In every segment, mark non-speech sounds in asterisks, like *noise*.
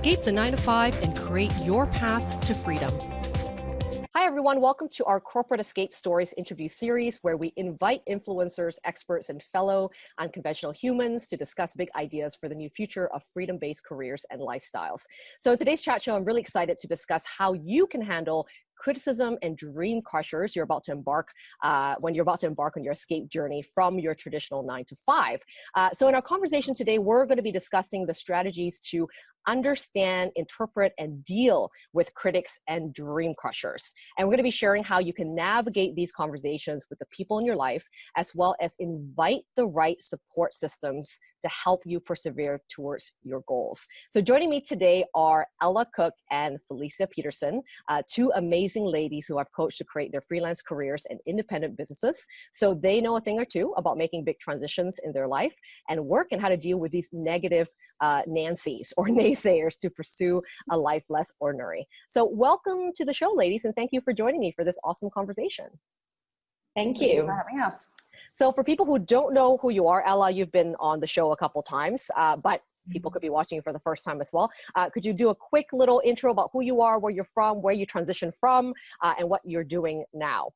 Escape the 9 to 5 and create your path to freedom. Hi, everyone. Welcome to our Corporate Escape Stories interview series, where we invite influencers, experts, and fellow unconventional humans to discuss big ideas for the new future of freedom based careers and lifestyles. So, in today's chat show, I'm really excited to discuss how you can handle criticism and dream crushers you're about to embark uh, when you're about to embark on your escape journey from your traditional nine to five. Uh, so in our conversation today, we're going to be discussing the strategies to understand, interpret, and deal with critics and dream crushers. And we're going to be sharing how you can navigate these conversations with the people in your life, as well as invite the right support systems to help you persevere towards your goals. So joining me today are Ella Cook and Felicia Peterson, uh, two amazing ladies who I've coached to create their freelance careers and independent businesses. So they know a thing or two about making big transitions in their life and work and how to deal with these negative uh, Nancy's or *laughs* naysayers to pursue a life less ordinary. So welcome to the show, ladies, and thank you for joining me for this awesome conversation. Thank you for having us. So for people who don't know who you are, Ella, you've been on the show a couple times, uh, but people could be watching you for the first time as well. Uh, could you do a quick little intro about who you are, where you're from, where you transitioned from, uh, and what you're doing now?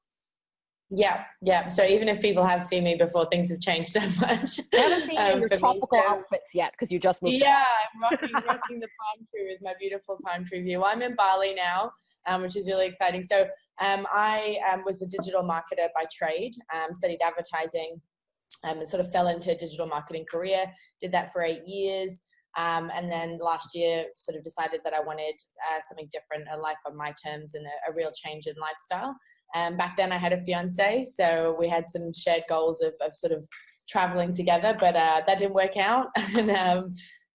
Yeah, yeah. So even if people have seen me before, things have changed *laughs* so much. I haven't seen um, your tropical me, so. outfits yet because you just moved. Yeah, I'm rocking, *laughs* rocking the palm tree with my beautiful palm tree view. I'm in Bali now, um, which is really exciting. So um, I um, was a digital marketer by trade, um, studied advertising, um, and sort of fell into a digital marketing career. Did that for eight years. Um, and then last year, sort of decided that I wanted uh, something different, a life on my terms, and a, a real change in lifestyle. Um, back then, I had a fiance, so we had some shared goals of, of sort of traveling together, but uh, that didn't work out. *laughs* and um,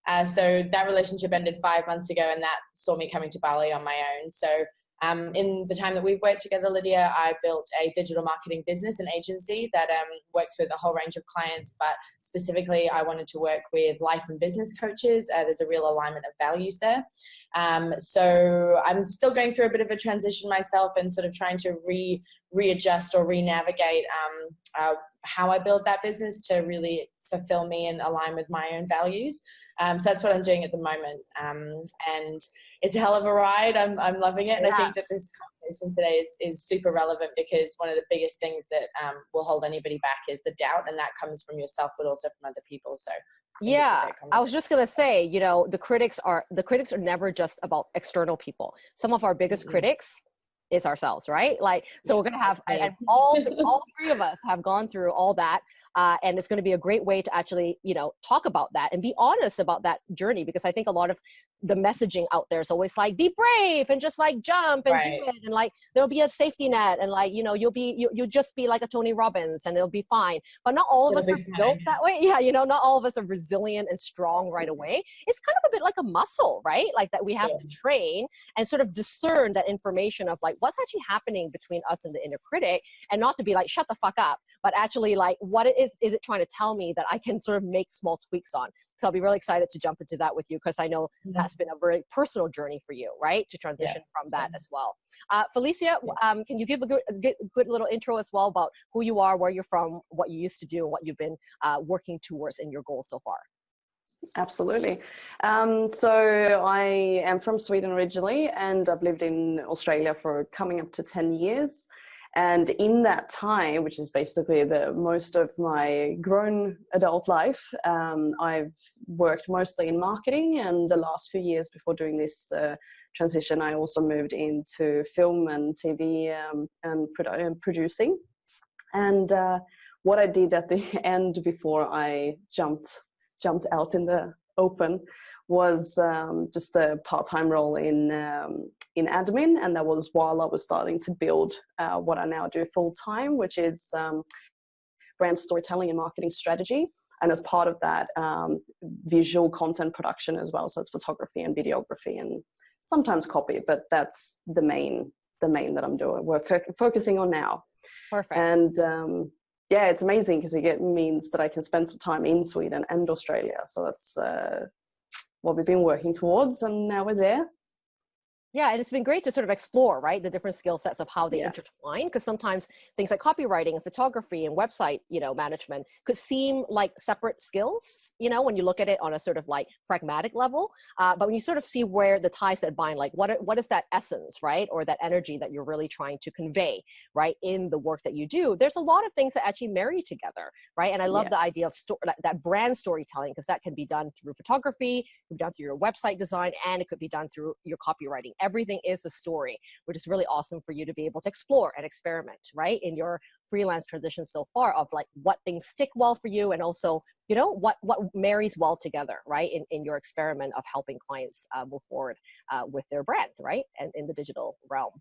uh, so that relationship ended five months ago, and that saw me coming to Bali on my own. So um, in the time that we've worked together, Lydia, I built a digital marketing business and agency that um, works with a whole range of clients, but specifically I wanted to work with life and business coaches. Uh, there's a real alignment of values there. Um, so I'm still going through a bit of a transition myself and sort of trying to re readjust or re-navigate um, uh, how I build that business to really fulfill me and align with my own values. Um, so that's what I'm doing at the moment. Um, and it's a hell of a ride. I'm, I'm loving it. And yes. I think that this conversation today is, is super relevant because one of the biggest things that um, will hold anybody back is the doubt. And that comes from yourself, but also from other people. So yeah i was just going to say you know the critics are the critics are never just about external people some of our biggest mm-hmm. critics is ourselves right like so we're going to have and, all *laughs* all three of us have gone through all that uh, and it's going to be a great way to actually you know talk about that and be honest about that journey because i think a lot of the messaging out there. Is always like be brave and just like jump and right. do it and like there'll be a safety net and like you know you'll be you, you'll just be like a tony robbins and it'll be fine. But not all of it'll us are fine. built that way. *laughs* Yeah you know not all of us are resilient and strong right mm-hmm. away. It's kind of a bit like a muscle right? Like that we have yeah. to train and sort of discern that information of like what's actually happening between us and the inner critic and not to be like shut the fuck up but actually like what it is is it trying to tell me that i can sort of make small tweaks on so I'll be really excited to jump into that with you because I know mm-hmm. that's been a very personal journey for you, right? To transition yeah. from that mm-hmm. as well. Uh, Felicia, um, can you give a good, a good, little intro as well about who you are, where you're from, what you used to do, what you've been uh, working towards in your goals so far? Absolutely. Um, so I am from Sweden originally, and I've lived in Australia for coming up to 10 years. And in that time, which is basically the most of my grown adult life, um, I've worked mostly in marketing. And the last few years before doing this uh, transition, I also moved into film and TV um, and produ producing. And uh, what I did at the *laughs* end before I jumped jumped out in the open was um, just a part-time role in um, in admin, and that was while I was starting to build uh, what I now do full-time, which is um, brand storytelling and marketing strategy. And as part of that, um, visual content production as well. So it's photography and videography and sometimes copy, but that's the main the main that I'm doing. We're fo focusing on now. Perfect. And um, yeah, it's amazing because it means that I can spend some time in Sweden and Australia. So that's uh, what we've been working towards and now we're there. Yeah, and it's been great to sort of explore, right, the different skill sets of how they yeah. intertwine. Because sometimes things like copywriting and photography and website, you know, management could seem like separate skills, you know, when you look at it on a sort of like pragmatic level. Uh, but when you sort of see where the ties that bind, like what what is that essence, right, or that energy that you're really trying to convey, right, in the work that you do, there's a lot of things that actually marry together, right. And I love yeah. the idea of sto- that brand storytelling because that can be done through photography, it can be done through your website design, and it could be done through your copywriting everything is a story, which is really awesome for you to be able to explore and experiment, right? In your freelance transition so far of like what things stick well for you and also you know what what marries well together right in, in your experiment of helping clients uh, move forward uh, with their brand right and in the digital realm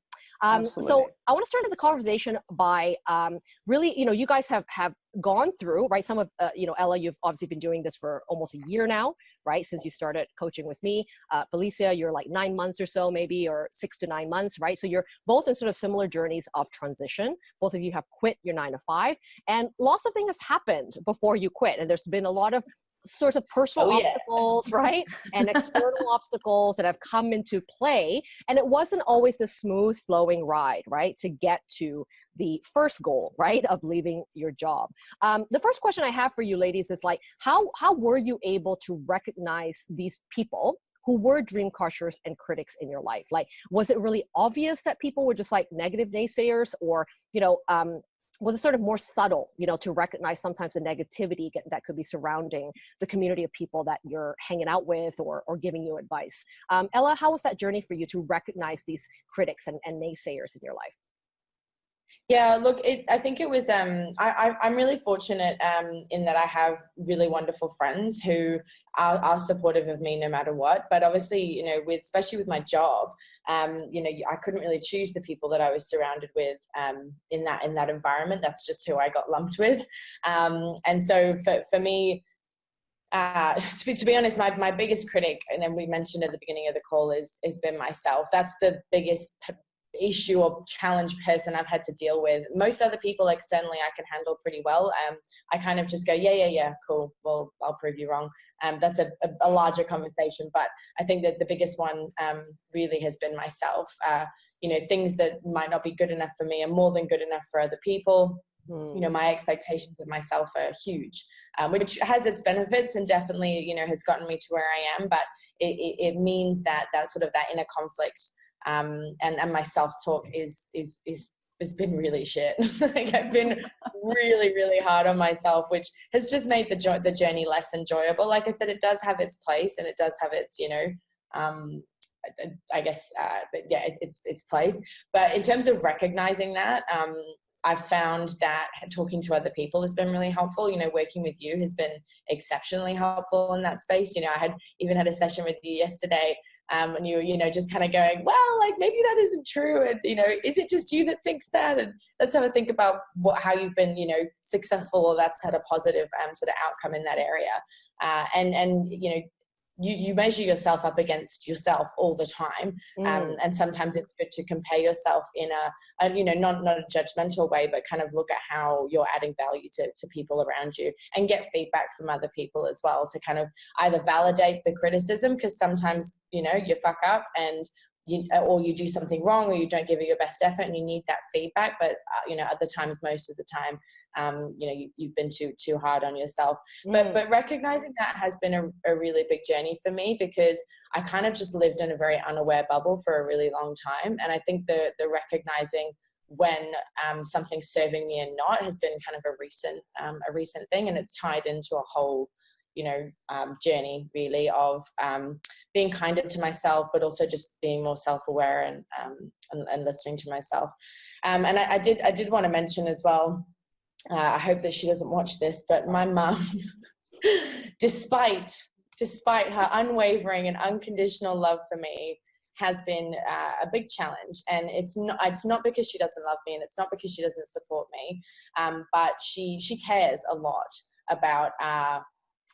um, so I want to start the conversation by um, really, you know, you guys have have gone through right. Some of uh, you know, Ella, you've obviously been doing this for almost a year now, right? Since you started coaching with me, uh, Felicia, you're like nine months or so, maybe, or six to nine months, right? So you're both in sort of similar journeys of transition. Both of you have quit your nine to five, and lots of things has happened before you quit, and there's been a lot of sorts of personal oh, obstacles, yeah. *laughs* right? And *laughs* external obstacles that have come into play. And it wasn't always a smooth flowing ride, right? To get to the first goal, right? Of leaving your job. Um, the first question I have for you ladies is like, how, how were you able to recognize these people who were dream crushers and critics in your life? Like, was it really obvious that people were just like negative naysayers or, you know, um, was it sort of more subtle, you know, to recognize sometimes the negativity that could be surrounding the community of people that you're hanging out with or, or giving you advice. Um, Ella, how was that journey for you to recognize these critics and, and naysayers in your life? Yeah, look, it, I think it was. Um, I, am really fortunate um, in that I have really wonderful friends who are, are, supportive of me no matter what. But obviously, you know, with especially with my job, um, you know, I couldn't really choose the people that I was surrounded with um, in that in that environment. That's just who I got lumped with. Um, and so for for me, uh, *laughs* to, be, to be honest, my, my biggest critic, and then we mentioned at the beginning of the call, is has been myself. That's the biggest issue or challenge person I've had to deal with. Most other people externally I can handle pretty well. Um, I kind of just go, yeah, yeah, yeah, cool. Well, I'll prove you wrong. Um, that's a, a, a, larger conversation, but I think that the biggest one um, really has been myself. Uh, you know, things that might not be good enough for me are more than good enough for other people. Mm. You know, my expectations of myself are huge, um, which has its benefits and definitely, you know, has gotten me to where I am. But it, it, it means that that sort of that inner conflict um, and and my self talk is is is has been really shit. *laughs* like I've been really really hard on myself, which has just made the jo- the journey less enjoyable. Like I said, it does have its place and it does have its you know. Um, I guess, uh, yeah, it, it's its place. But in terms of recognizing that, um, I've found that talking to other people has been really helpful. You know, working with you has been exceptionally helpful in that space. You know, I had even had a session with you yesterday um, and you're you know just kind of going well like maybe that isn't true and you know is it just you that thinks that? And let's have a think about what how you've been you know successful or that's had a positive um, sort of outcome in that area. Uh, and and you know you, you measure yourself up against yourself all the time um, mm. um, and sometimes it's good to compare yourself in a, a, you know not not a judgmental way but kind of look at how you're adding value to, to people around you and get feedback from other people as well to kind of either validate the criticism because sometimes you know you fuck up and you, or you do something wrong or you don't give it your best effort and you need that feedback but uh, you know other times most of the time um, you know you, have been too too hard on yourself mm. but but recognizing that has been a, a really big journey for me because i kind of just lived in a very unaware bubble for a really long time and i think the the recognizing when um, something's serving me and not has been kind of a recent um, a recent thing and it's tied into a whole you know um, journey really of um, being kinder to myself but also just being more self-aware and um, and, and, listening to myself. Um, and I, I, did i did want to mention as well uh, i hope that she doesn't watch this but my mum *laughs* despite despite her unwavering and unconditional love for me has been uh, a big challenge. And it's not it's not because she doesn't love me and it's not because she doesn't support me um, but she she cares a lot about uh,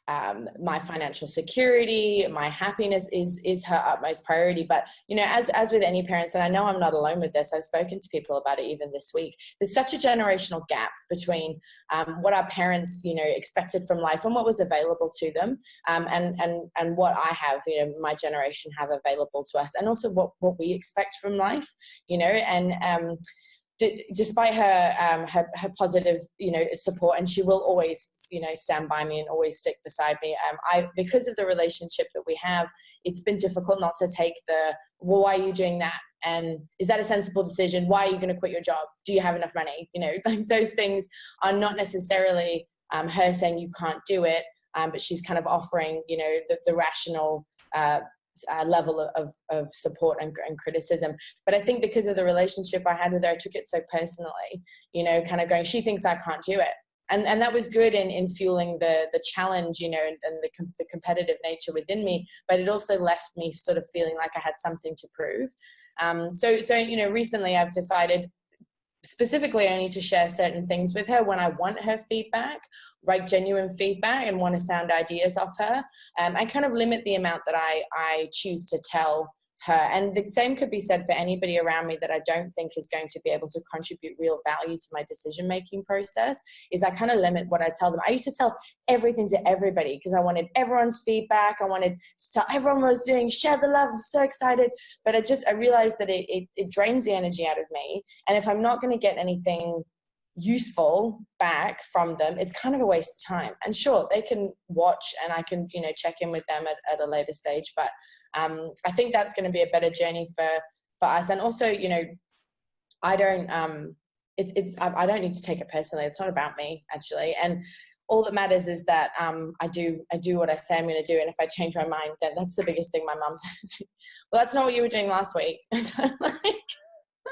um, my financial security, my happiness is is her utmost priority. But you know, as as with any parents, and I know I'm not alone with this. I've spoken to people about it even this week. There's such a generational gap between um, what our parents, you know, expected from life and what was available to them, um, and and and what I have, you know, my generation have available to us, and also what what we expect from life, you know, and um, despite her, um, her her positive you know support and she will always you know stand by me and always stick beside me um, I because of the relationship that we have it's been difficult not to take the well why are you doing that? And is that a sensible decision? Why are you going to quit your job? Do you have enough money? You know *laughs* like those things are not necessarily um, her saying you can't do it um, but she's kind of offering you know the, the rational uh, uh, level of, of support and, and, criticism. But I think because of the relationship I had with her, I took it so personally, you know, kind of going, she thinks I can't do it. And, and that was good in, in fueling the, the challenge, you know, and, and the, com the competitive nature within me, but it also left me sort of feeling like I had something to prove. Um, so, so, you know, recently I've decided specifically I need to share certain things with her when I want her feedback, write genuine feedback and want to sound ideas off her. Um, and kind of limit the amount that I, I choose to tell her. And the same could be said for anybody around me that I don't think is going to be able to contribute real value to my decision making process is I kind of limit what I tell them. I used to tell everything to everybody because I wanted everyone's feedback. I wanted to tell everyone what I was doing, share the love. I'm so excited. But I just, I realized that it, it, it drains the energy out of me. And if I'm not going to get anything useful back from them it's kind of a waste of time and sure they can watch and i can you know check in with them at, at a later stage but um, I think that's going to be a better journey for for us. And also, you know, I don't um, it's it's I, don't need to take it personally. It's not about me actually, and all that matters is that um, I do I do what I say I'm going to do, and if I change my mind, then that's the biggest thing my mum *laughs* says. well, that's not what you were doing last week. *laughs* like,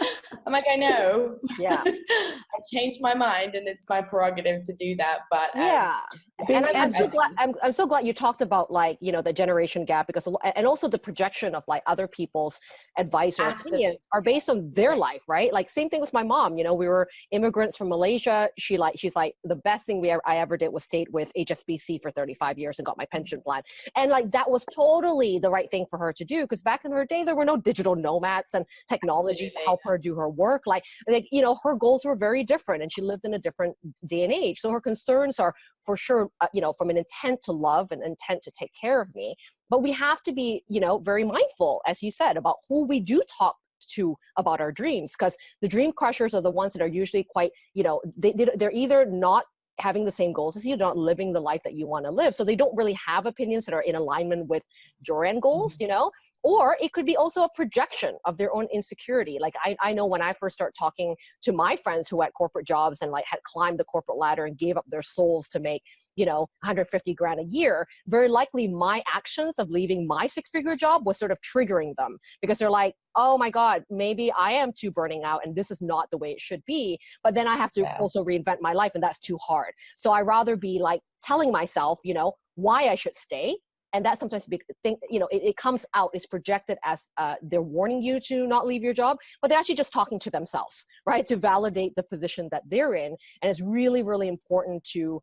*laughs* I'm like, I know. Yeah. *laughs* I changed my mind and it's my prerogative to do that. But um, yeah. And I'm, I'm so glad I'm, I'm so glad you talked about like, you know, the generation gap because and also the projection of like other people's advice or Absolutely. opinions are based on their life, right? Like same thing with my mom. You know, we were immigrants from Malaysia. She like she's like the best thing we ever, I ever did was stayed with HSBC for 35 years and got my pension plan. And like that was totally the right thing for her to do because back in her day there were no digital nomads and technology to help her do her work. Like, like, you know, her goals were very different and she lived in a different day and age. So her concerns are for sure, uh, you know, from an intent to love and intent to take care of me. But we have to be, you know, very mindful, as you said, about who we do talk to about our dreams because the dream crushers are the ones that are usually quite you know they, they're either not having the same goals as you, not living the life that you want to live. So they don't really have opinions that are in alignment with your end goals, mm-hmm. you know? Or it could be also a projection of their own insecurity. Like I, I know when I first start talking to my friends who had corporate jobs and like had climbed the corporate ladder and gave up their souls to make, you know, 150 grand a year, very likely my actions of leaving my six figure job was sort of triggering them because they're like, oh my God, maybe I am too burning out and this is not the way it should be. But then I have to yeah. also reinvent my life and that's too hard. So I rather be like telling myself, you know, why I should stay. And that sometimes be, think, you know, it, it comes out, it's projected as uh, they're warning you to not leave your job, but they're actually just talking to themselves, right? To validate the position that they're in. And it's really, really important to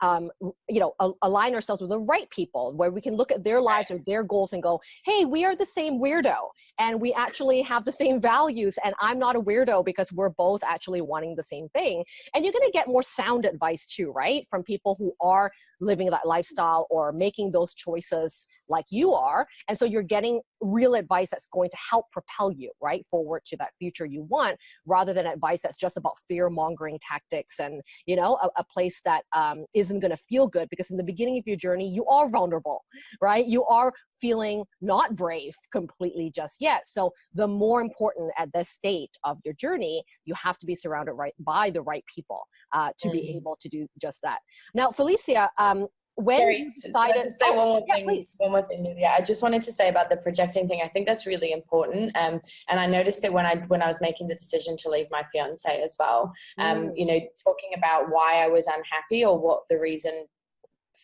um, you know, align ourselves with the right people where we can look at their lives or their goals and go, hey, we are the same weirdo and we actually have the same values and I'm not a weirdo because we're both actually wanting the same thing. And you're gonna get more sound advice too, right? From people who are living that lifestyle or making those choices like you are. And so you're getting real advice that's going to help propel you right forward to that future you want rather than advice that's just about fear mongering tactics and, you know, a, a place that um, not going to feel good because in the beginning of your journey, you are vulnerable, right? You are feeling not brave completely just yet. So the more important at this state of your journey, you have to be surrounded right by the right people uh, to mm. be able to do just that. Now, Felicia, um, when Sorry, you decided to say oh, one more yeah, thing please. one more thing yeah i just wanted to say about the projecting thing i think that's really important um, and i noticed it when i when i was making the decision to leave my fiance as well um, mm. you know talking about why i was unhappy or what the reason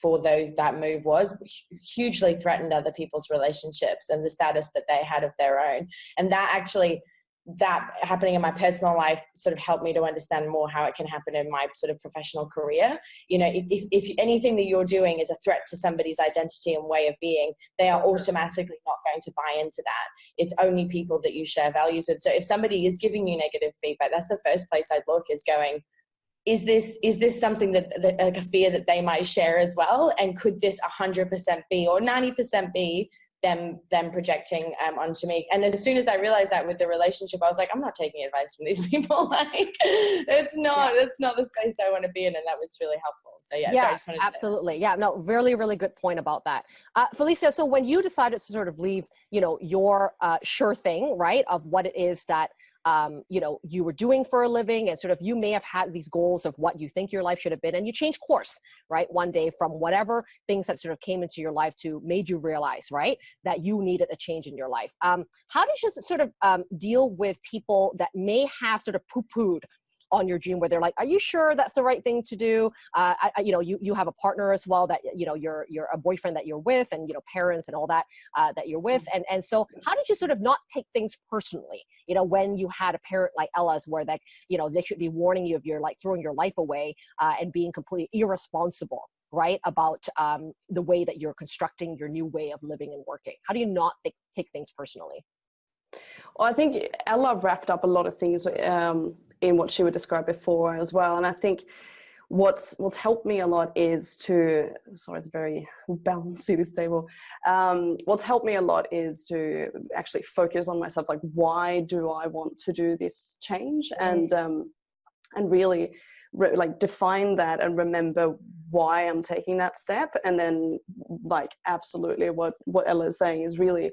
for those that move was hugely threatened other people's relationships and the status that they had of their own and that actually that happening in my personal life sort of helped me to understand more how it can happen in my sort of professional career. You know, if, if anything that you're doing is a threat to somebody's identity and way of being, they are automatically not going to buy into that. It's only people that you share values with. So if somebody is giving you negative feedback, that's the first place I'd look is going, is this is this something that, that like a fear that they might share as well and could this 100% be or 90% be them them projecting um, onto me. And as soon as I realized that with the relationship, I was like, I'm not taking advice from these *laughs* people. like, it's not it's not the space I want to be in, and that was really helpful. So yeah, yeah, absolutely, yeah, no, really, really good point about that, uh, Felicia. So when you decided to sort of leave, you know, your uh, sure thing, right, of what it is that um, you know, you were doing for a living and sort of you may have had these goals of what you think your life should have been and you change course, right? One day from whatever things that sort of came into your life to made you realize, right, that you needed a change in your life. Um, how did you sort of um, deal with people that may have sort of poo-pooed on your dream where they're like, are you sure that's the right thing to do? Uh, I, you know, you, you have a partner as well that, you know, you're, you're a boyfriend that you're with and, you know, parents and all that, uh, that you're with. And, and so how did you sort of not take things personally, you know, when you had a parent like Ella's where that, you know, they should be warning you if you're like throwing your life away uh, and being completely irresponsible right about um, the way that you're constructing your new way of living and working how do you not th- take things personally well, I think Ella wrapped up a lot of things um, in what she would describe before as well. And I think what's what's helped me a lot is to sorry it's very bouncy this table. Um, what's helped me a lot is to actually focus on myself like why do i want to do this change? And um, and really re- like define that and remember why i'm taking that step. And then like absolutely what what ella is saying is really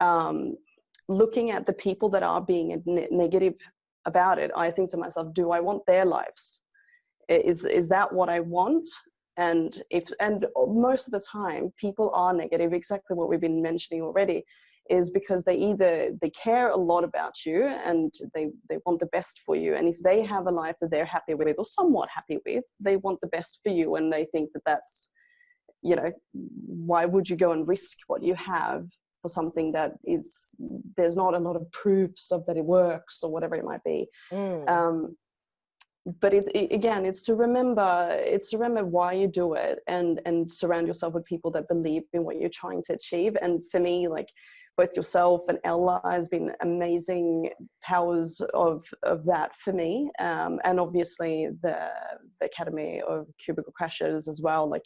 um, looking at the people that are being negative about it, I think to myself, do I want their lives? Is, is that what I want? And if, and most of the time people are negative, exactly what we've been mentioning already, is because they either, they care a lot about you and they, they want the best for you. And if they have a life that they're happy with or somewhat happy with, they want the best for you. And they think that that's, you know, why would you go and risk what you have for something that is there's not a lot of proofs of that it works or whatever it might be. Mm. um, but it, it, again it's to remember it's to remember why you do it and and surround yourself with people that believe in what you're trying to achieve. And for me like both yourself and Ella has been amazing powers of of that for me. Um, and obviously the the Academy of Cubicle Crashers as well like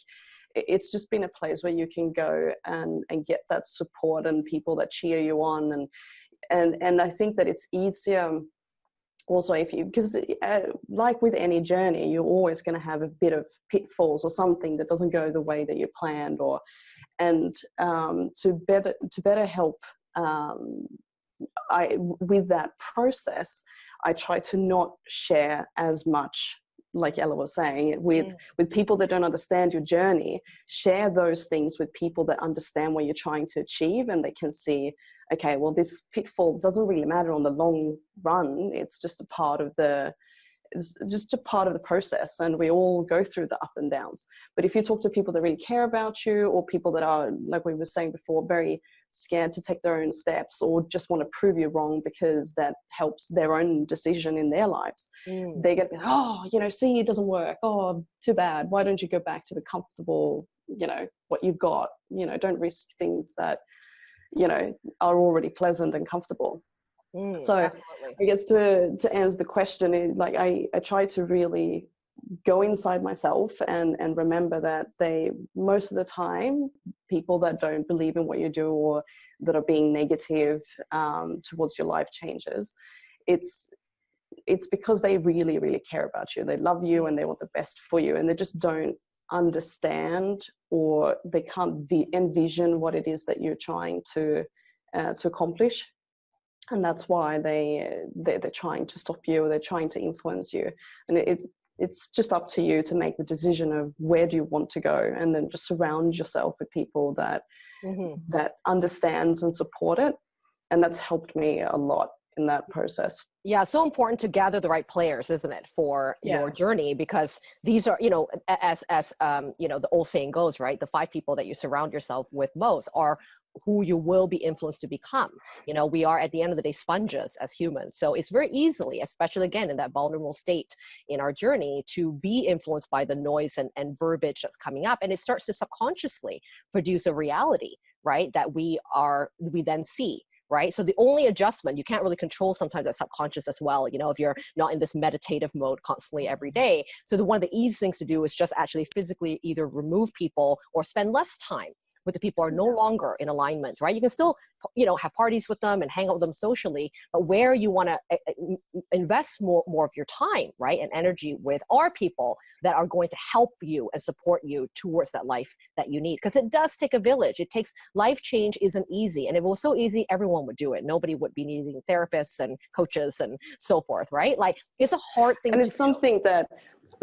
it's just been a place where you can go and, and get that support and people that cheer you on and and and I think that it's easier also if you because uh, like with any journey you're always going to have a bit of pitfalls or something that doesn't go the way that you planned or and um, to better to better help um, I with that process I try to not share as much like Ella was saying, with mm. with people that don't understand your journey, share those things with people that understand what you're trying to achieve, and they can see, okay, well, this pitfall doesn't really matter on the long run. It's just a part of the it's just a part of the process and we all go through the up and downs but if you talk to people that really care about you or people that are like we were saying before very scared to take their own steps or just want to prove you wrong because that helps their own decision in their lives. Mm. they're going to be oh you know see it doesn't work. Oh too bad. Why don't you go back to the comfortable you know what you've got? You know don't risk things that you know are already pleasant and comfortable. Mm, so absolutely. I guess to to answer the question, like I I try to really go inside myself and and remember that they most of the time people that don't believe in what you do or that are being negative um, towards your life changes, it's it's because they really really care about you. They love you and they want the best for you, and they just don't understand or they can't envision what it is that you're trying to uh, to accomplish and that's why they, they they're trying to stop you or they're trying to influence you and it, it's just up to you to make the decision of where do you want to go and then just surround yourself with people that mm-hmm. that understands and support it and that's helped me a lot in that process yeah so important to gather the right players isn't it for yeah. your journey because these are you know as as um, you know the old saying goes right the five people that you surround yourself with most are who you will be influenced to become. You know, we are at the end of the day sponges as humans. So it's very easily, especially again in that vulnerable state in our journey, to be influenced by the noise and, and verbiage that's coming up. And it starts to subconsciously produce a reality, right? That we are, we then see right? So the only adjustment, you can't really control sometimes that subconscious as well, you know, if you're not in this meditative mode constantly every day. So the, one of the easiest things to do is just actually physically either remove people or spend less time with the people are no longer in alignment, right? You can still, you know, have parties with them and hang out with them socially, but where you want to eh, eh, invest more, more of your time, right, and energy with are people that are going to help you and support you towards that life that you need. Because it does take a village. It takes, life change isn't easy. And if it was so easy, everyone would do it. Nobody would be needing therapists and coaches and so forth, right? Like it's a hard thing and it's something that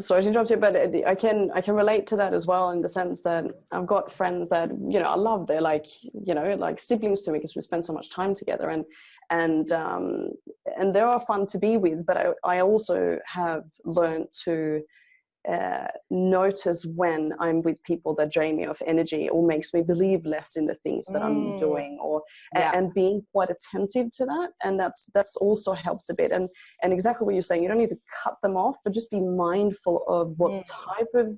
sorry to interrupt you, but I can I can relate to that as well in the sense that I've got friends that you know I love. They're like you know like siblings to me because we spend so much time together, and and um, and they are fun to be with. But I I also have learned to uh, notice when I'm with people that drain me of energy or makes me believe less in the things that mm. I'm doing or yeah. and being quite attentive to that and that's that's also helped a bit and and exactly what you're saying you don't need to cut them off but just be mindful of what mm. type of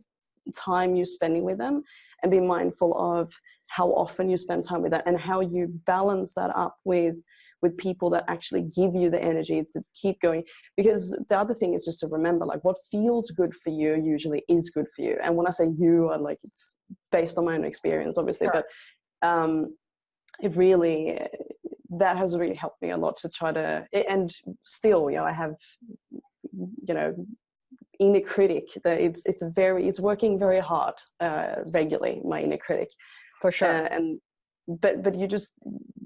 time you're spending with them and be mindful of how often you spend time with that and how you balance that up with with people that actually give you the energy to keep going. Because the other thing is just to remember like what feels good for you usually is good for you. And when i say you i like it's based on my own experience obviously sure. but um it really that has really helped me a lot to try to and still you know i have you know inner critic that it's it's very it's working very hard uh regularly my inner critic. For sure. Uh, and but but you just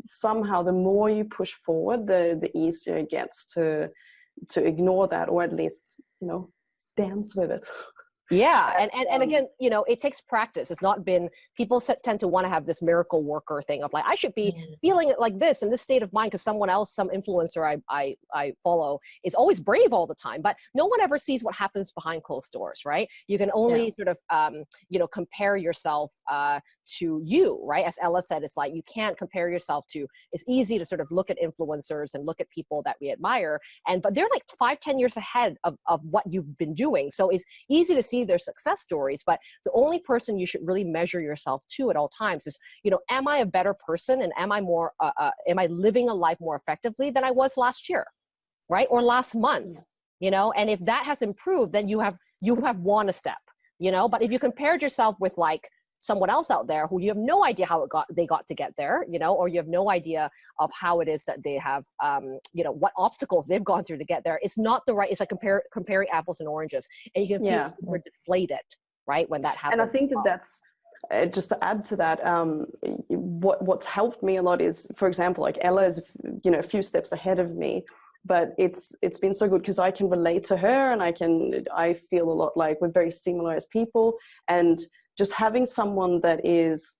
somehow the more you push forward the the easier it gets to to ignore that or at least you know dance with it *laughs* yeah and, and and again you know it takes practice. It's not been people tend to want to have this miracle worker thing of like i should be feeling it like this in this state of mind because someone else some influencer I, I i follow is always brave all the time. But no one ever sees what happens behind closed doors right? You can only yeah. sort of um you know compare yourself uh to you right? As ella said it's like you can't compare yourself to it's easy to sort of look at influencers and look at people that we admire and but they're like five ten years ahead of, of what you've been doing. So it's easy to see see their success stories, but the only person you should really measure yourself to at all times is, you know, am I a better person and am I more, uh, uh, am I living a life more effectively than I was last year, right? Or last month, you know? And if that has improved, then you have, you have won a step, you know? But if you compared yourself with like, someone else out there who you have no idea how it got they got to get there you know or you have no idea of how it is that they have um, you know what obstacles they've gone through to get there it's not the right it's like compare, comparing apples and oranges and you can feel yeah. super deflated right when that happens and i think that that's uh, just to add to that, um, what what's helped me a lot is, for example, like Ella is, you know, a few steps ahead of me, but it's it's been so good because I can relate to her and I can I feel a lot like we're very similar as people, and just having someone that is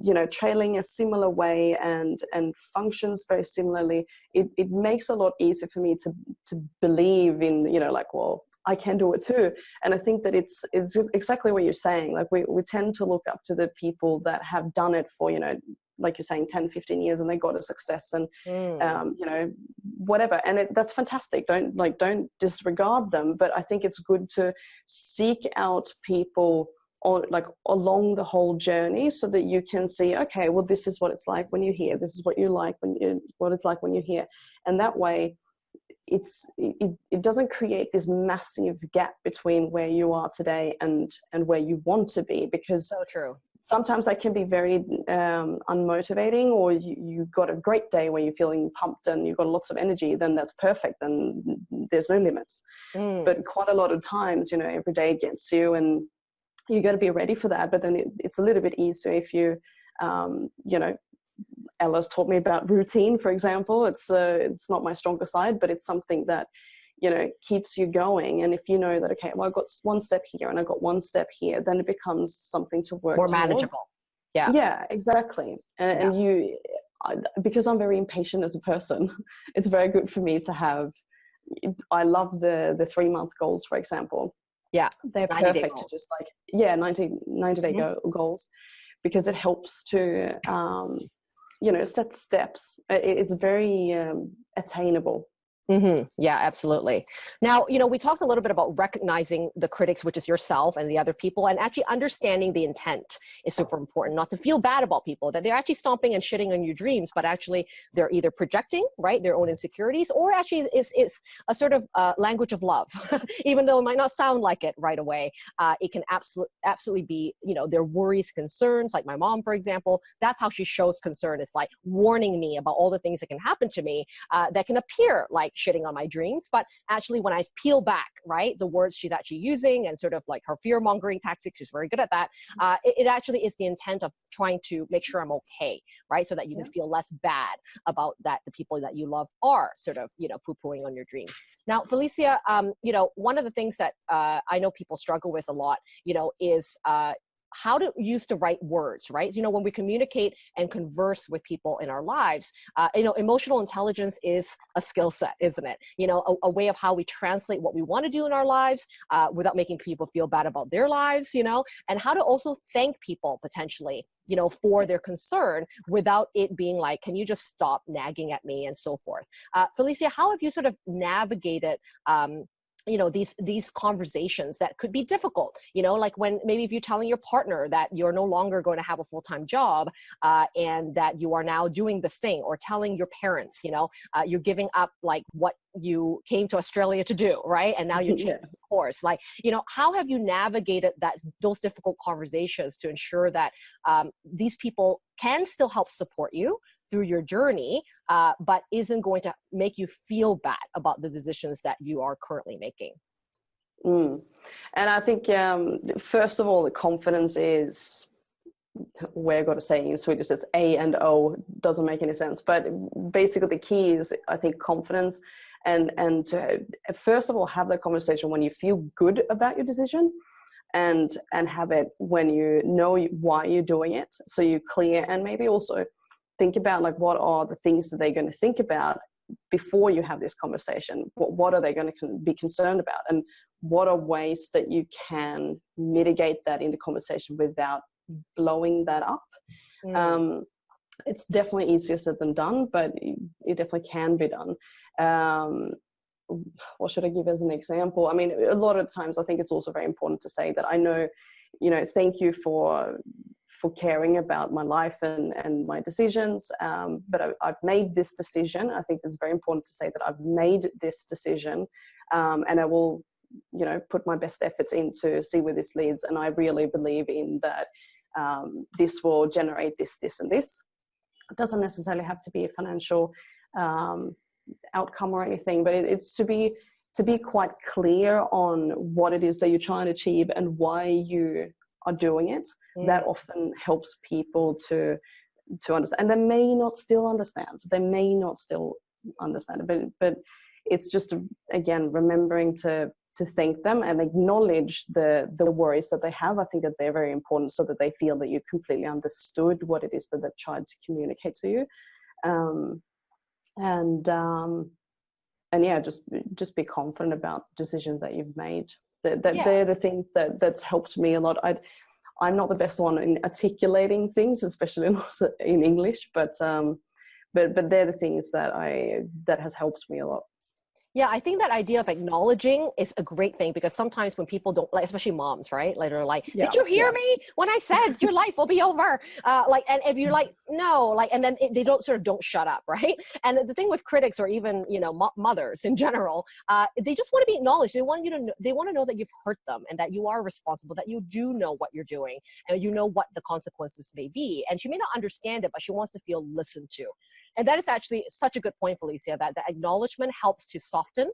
you know trailing a similar way and and functions very similarly it, it makes a lot easier for me to to believe in you know like well I can do it too. And I think that it's it's exactly what you're saying. Like we, we tend to look up to the people that have done it for, you know, like you're saying, 10, 15 years and they got a success and, mm. um, you know, whatever. And it, that's fantastic. Don't like, don't disregard them. But I think it's good to seek out people like along the whole journey so that you can see okay well this is what it's like when you're here this is what you like when you what it's like when you're here and that way it's it, it doesn't create this massive gap between where you are today and and where you want to be because so true. sometimes that can be very um, unmotivating or you, you got a great day where you're feeling pumped and you've got lots of energy then that's perfect then there's no limits. Mm. but quite a lot of times you know every day gets you and you got to be ready for that. But then it, it's a little bit easier if you, um, you know, Ella's taught me about routine, for example. It's uh, it's not my stronger side, but it's something that you know keeps you going. And if you know that okay, well, I got one step here and I've got one step here, then it becomes something to work more manageable. Yeah. Yeah, exactly. And, yeah. and you, I, because I'm very impatient as a person, *laughs* it's very good for me to have. I love the the three month goals, for example yeah. They're perfect to just like, yeah, 90, 90 day mm-hmm. go, goals because it helps to, um, you know set steps it's very um, attainable Mm-hmm. Yeah, absolutely. Now, you know, we talked a little bit about recognizing the critics, which is yourself and the other people, and actually understanding the intent is super important. Not to feel bad about people that they're actually stomping and shitting on your dreams, but actually they're either projecting right their own insecurities, or actually it's it's a sort of uh, language of love, *laughs* even though it might not sound like it right away. Uh, it can absolutely absolutely be you know their worries, concerns. Like my mom, for example, that's how she shows concern. It's like warning me about all the things that can happen to me uh, that can appear like shitting on my dreams. But actually, when I peel back, right, the words she's actually using and sort of like her fear mongering tactics, she's very good at that. Uh, it, it, actually is the intent of trying to make sure I'm okay, right, so that you can feel less bad about that the people that you love are sort of you know poo pooing on your dreams. Now, Felicia, um, you know, one of the things that uh, I know people struggle with a lot, you know, is uh, how to use the right words, right? You know, when we communicate and converse with people in our lives, uh, you know, emotional intelligence is a skill set, isn't it? You know, a, a, way of how we translate what we want to do in our lives uh, without making people feel bad about their lives, you know, and how to also thank people potentially, you know, for their concern without it being like, can you just stop nagging at me and so forth. Uh, Felicia, how have you sort of navigated um, you know these these conversations that could be difficult you know like when maybe if you're telling your partner that you're no longer going to have a full-time job uh, and that you are now doing this thing or telling your parents you know uh, you're giving up like what you came to australia to do right and now *laughs* you're changing yeah. course like you know how have you navigated that those difficult conversations to ensure that um, these people can still help support you through your journey, uh, but isn't going to make you feel bad about the decisions that you are currently making. Mm. And I think, um, first of all, the confidence is we're going to say in Swedish, it's A and O, doesn't make any sense. But basically, the key is, I think, confidence. And, and to, first of all, have that conversation when you feel good about your decision and and have it when you know why you're doing it so you're clear and maybe also think about like what are the things that they're going to think about before you have this conversation? What, what are they going to be concerned about? And what are ways that you can mitigate that in the conversation without blowing that up? Mm. um, it's definitely easier said than done but it definitely can be done. Um, what should i give as an example? I mean a lot of times i think it's also very important to say that i know you know thank you for for caring about my life and, and my decisions. Um, but I, have made this decision. I think it's very important to say that I've made this decision um, and I will, you know, put my best efforts in to see where this leads. And I really believe in that um, this will generate this, this, and this. It doesn't necessarily have to be a financial um, outcome or anything, but it, it's to be to be quite clear on what it is that you're trying to achieve and why you are doing it mm. that often helps people to to understand and they may not still understand. They may not still understand it but but it's just again remembering to to thank them and acknowledge the the worries that they have. I think that they're very important so that they feel that you completely understood what it is that they've tried to communicate to you. Um, and um, and yeah just just be confident about decisions that you've made that, that yeah. they're the things that that's helped me a lot i i'm not the best one in articulating things especially *laughs* not in english but um but but they're the things that i that has helped me a lot yeah, I think that idea of acknowledging is a great thing because sometimes when people don't like, especially moms, right? Like they're like, yeah, "Did you hear yeah. me when I said your *laughs* life will be over?" Uh, like, and if you're like, "No," like, and then it, they don't sort of don't shut up, *laughs* right? And the thing with critics or even you know mo- mothers in general, uh, they just want to be acknowledged. They want you to know, they want to know that you've hurt them and that you are responsible, that you do know what you're doing and you know what the consequences may be. And she may not understand it, but she wants to feel listened to. And that is actually such a good point, Felicia, that the acknowledgement helps to soften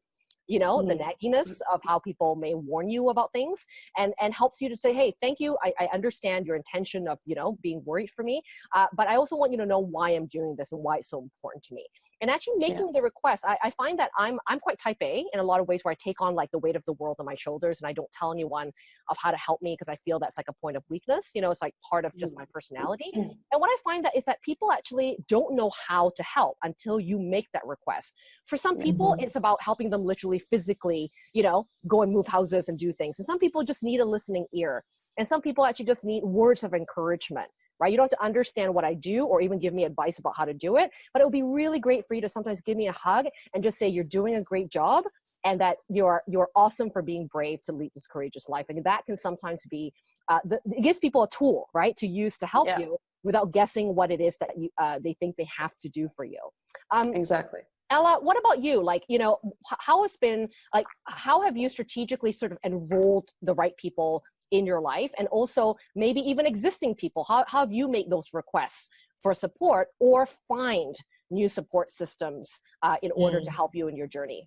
you know mm-hmm. the nagginess of how people may warn you about things and and helps you to say hey thank you i, I understand your intention of you know being worried for me uh, but i also want you to know why i'm doing this and why it's so important to me and actually making yeah. the request I, I find that i'm i'm quite type a in a lot of ways where i take on like the weight of the world on my shoulders and i don't tell anyone of how to help me because i feel that's like a point of weakness you know it's like part of just my mm-hmm. personality mm-hmm. and what i find that is that people actually don't know how to help until you make that request for some people mm-hmm. it's about helping them literally physically, you know, go and move houses and do things. And some people just need a listening ear. And some people actually just need words of encouragement right? You don't have to understand what I do or even give me advice about how to do it, but it would be really great for you to sometimes give me a hug and just say you're doing a great job and that you're you're awesome for being brave to lead this courageous life and that can sometimes be uh, the, it gives people a tool right to use to help yeah. you without guessing what it is that you uh, they think they have to do for you um, exactly ella what about you like you know how has been like how have you strategically sort of enrolled the right people in your life and also maybe even existing people how, how have you made those requests for support or find new support systems uh, in order mm. to help you in your journey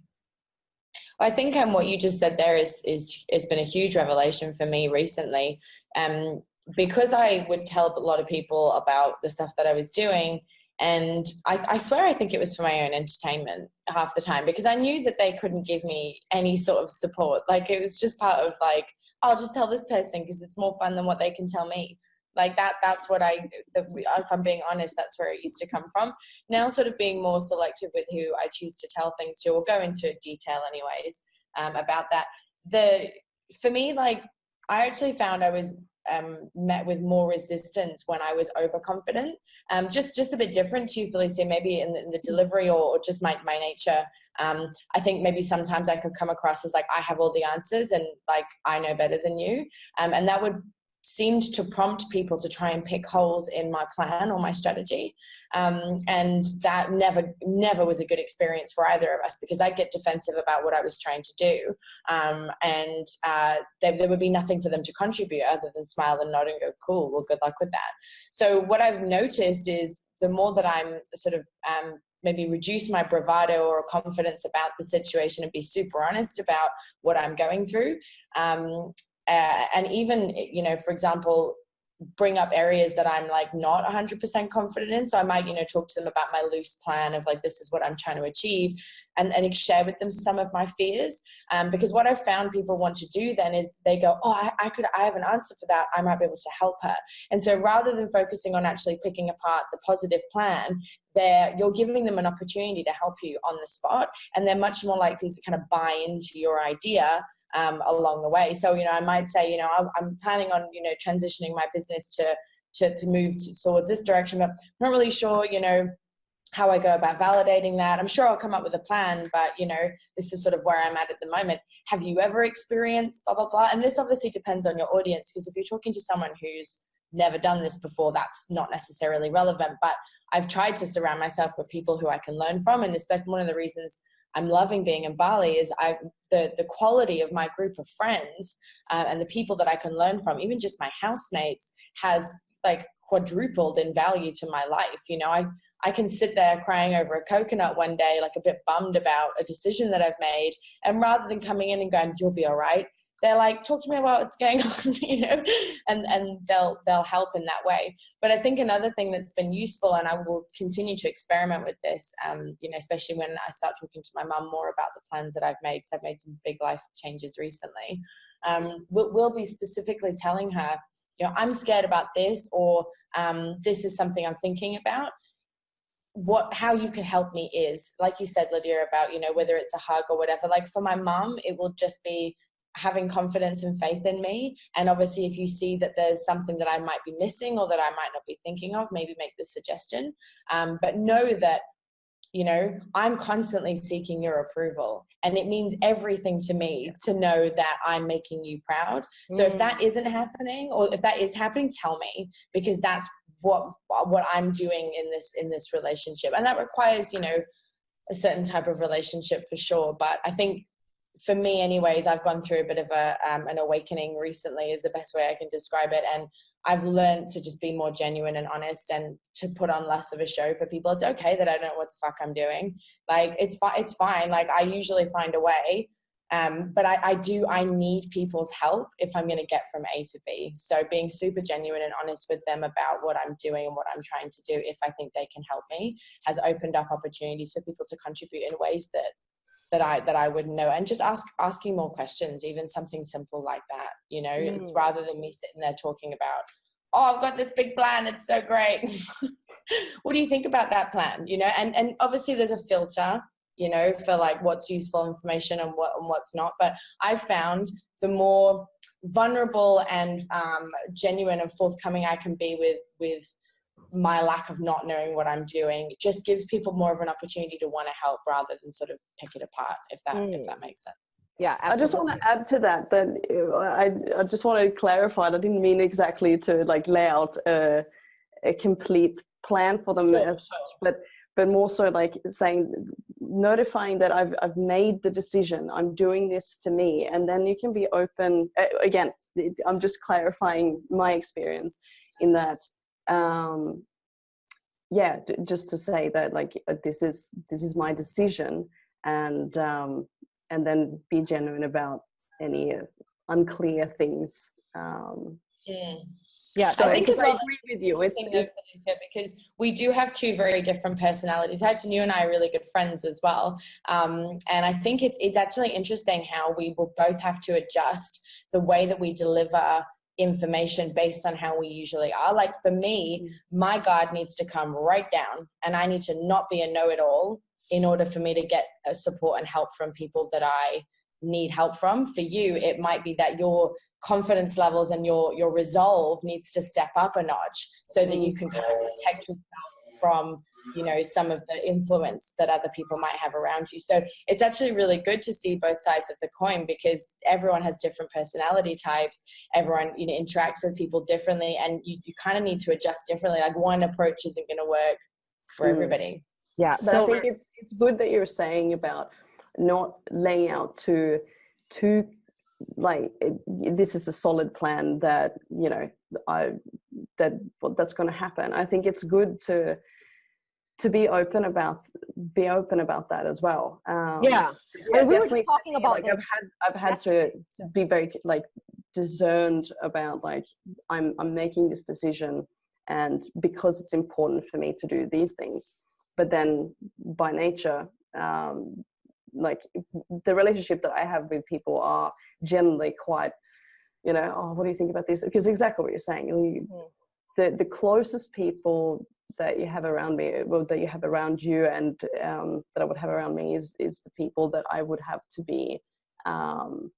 I think um, what you just said there is is has been a huge revelation for me recently. Um, because I would tell a lot of people about the stuff that I was doing, and I, I, swear I think it was for my own entertainment half the time because I knew that they couldn't give me any sort of support. Like it was just part of like, I'll just tell this person because it's more fun than what they can tell me. Like that that's what i if i'm being honest that's where it used to come from. Now sort of being more selective with who i choose to tell things to we'll go into detail anyways um, about that. The for me like i actually found i was um, met with more resistance when I was overconfident. Um, just just a bit different to you, Felicia, maybe in the, in the delivery or, or, just my, my nature. Um, I think maybe sometimes I could come across as like I have all the answers and like I know better than you. Um, and that would seemed to prompt people to try and pick holes in my plan or my strategy um, and that never never was a good experience for either of us because i'd get defensive about what i was trying to do um, and uh, there, there, would be nothing for them to contribute other than smile and nod and go cool well good luck with that so what i've noticed is the more that i'm sort of um, maybe reduce my bravado or confidence about the situation and be super honest about what I'm going through. Um, uh, and even you know for example bring up areas that i'm like not 100% confident in. So i might you know talk to them about my loose plan of like this is what i'm trying to achieve and and share with them some of my fears. Um, because what i've found people want to do then is they go oh I, I could i have an answer for that. I might be able to help her. And so rather than focusing on actually picking apart the positive plan there you're giving them an opportunity to help you on the spot and they're much more likely to kind of buy into your idea um, along the way. So, you know, I might say, you know, I'm planning on, you know, transitioning my business to, to, to move towards this direction, but I'm not really sure, you know, how I go about validating that. I'm sure I'll come up with a plan, but you know, this is sort of where I'm at at the moment. Have you ever experienced blah, blah, blah? And this obviously depends on your audience because if you're talking to someone who's never done this before, that's not necessarily relevant. But I've tried to surround myself with people who I can learn from. And especially one of the reasons I'm loving being in Bali is I the the quality of my group of friends uh, and the people that I can learn from, even just my housemates, has like quadrupled in value to my life. You know, I I can sit there crying over a coconut one day, like a bit bummed about a decision that I've made, and rather than coming in and going, "You'll be all right," they're like talk to me about what's going *laughs* on *laughs* you know? And and they'll they'll help in that way. But i think another thing that's been useful and i will continue to experiment with this um, you know especially when i start talking to my mum more about the plans that i've made because i've made some big life changes recently um, we'll, we'll, be specifically telling her you know i'm scared about this or um, this is something i'm thinking about. What how you can help me is like you said lydia about you know whether it's a hug or whatever like for my mum it will just be having confidence and faith in me. And obviously, if you see that there's something that I might be missing or that I might not be thinking of, maybe make the suggestion. Um, but know that, you know, I'm constantly seeking your approval. And it means everything to me to know that I'm making you proud. So if that mm. isn't happening, or if that is happening, tell me because that's what what I'm doing in this in this relationship. And that requires, you know, a certain type of relationship for sure. But I think for me anyways i've gone through a bit of a um, an awakening recently is the best way i can describe it. And i've learned to just be more genuine and honest and to put on less of a show for people. It's okay that i don't know what the fuck i'm doing. Like it's fine it's fine. Like i usually find a way um, but I, I do i need people's help if i'm going to get from a to b. So being super genuine and honest with them about what i'm doing and what i'm trying to do if i think they can help me has opened up opportunities for people to contribute in ways that that I that I wouldn't know and just ask asking more questions even something simple like that you know mm. it's rather than me sitting there talking about oh I've got this big plan it's so great *laughs* what do you think about that plan you know and and obviously there's a filter you know for like what's useful information and what and what's not but I've found the more vulnerable and um, genuine and forthcoming I can be with with my lack of not knowing what I'm doing just gives people more of an opportunity to want to help rather than sort of pick it apart. If that mm. if that makes sense. Yeah, absolutely. I just want to add to that that uh, I I just want to clarify. I didn't mean exactly to like lay out a, a complete plan for them sure, as sure. but but more so like saying notifying that I've I've made the decision. I'm doing this for me, and then you can be open. Again, I'm just clarifying my experience in that. Um, yeah, just to say that like uh, this is this is my decision, and um, and then be genuine about any unclear things. Um, mm. Yeah, so I think as well, I agree with you. It's, it's because we do have two very different personality types, and you and I are really good friends as well. Um, and I think it's it's actually interesting how we will both have to adjust the way that we deliver information based on how we usually are. Like for me, mm. my guard needs to come right down, and I need to not be a know-it-all in order for me to get uh, support and help from people that I need help from. For you, mm. it might be that your confidence levels and your your resolve needs to step up a notch so that you mm. can kind of protect yourself from you know some of the influence that other people might have around you. So it's actually really good to see both sides of the coin because everyone has different personality types. Everyone you know interacts with people differently and you, you kind of need to adjust differently. Like one approach isn't going to work for mm. everybody. Yeah but so i think it's, it's good that you're saying about not laying out to too like this is a solid plan that you know i that well, that's going to happen. I think it's good to to be open about be open about that as well um, yeah, yeah we were talking about like this. i've had i've had to, to be very like discerned about like i'm i'm making this decision and because it's important for me to do these things but then by nature um, like the relationship that I have with people are generally quite, you know, oh, what do you think about this? Because exactly what you're saying. You, mm. The the closest people that you have around me, well, that you have around you, and um, that I would have around me is is the people that I would have to be. Um,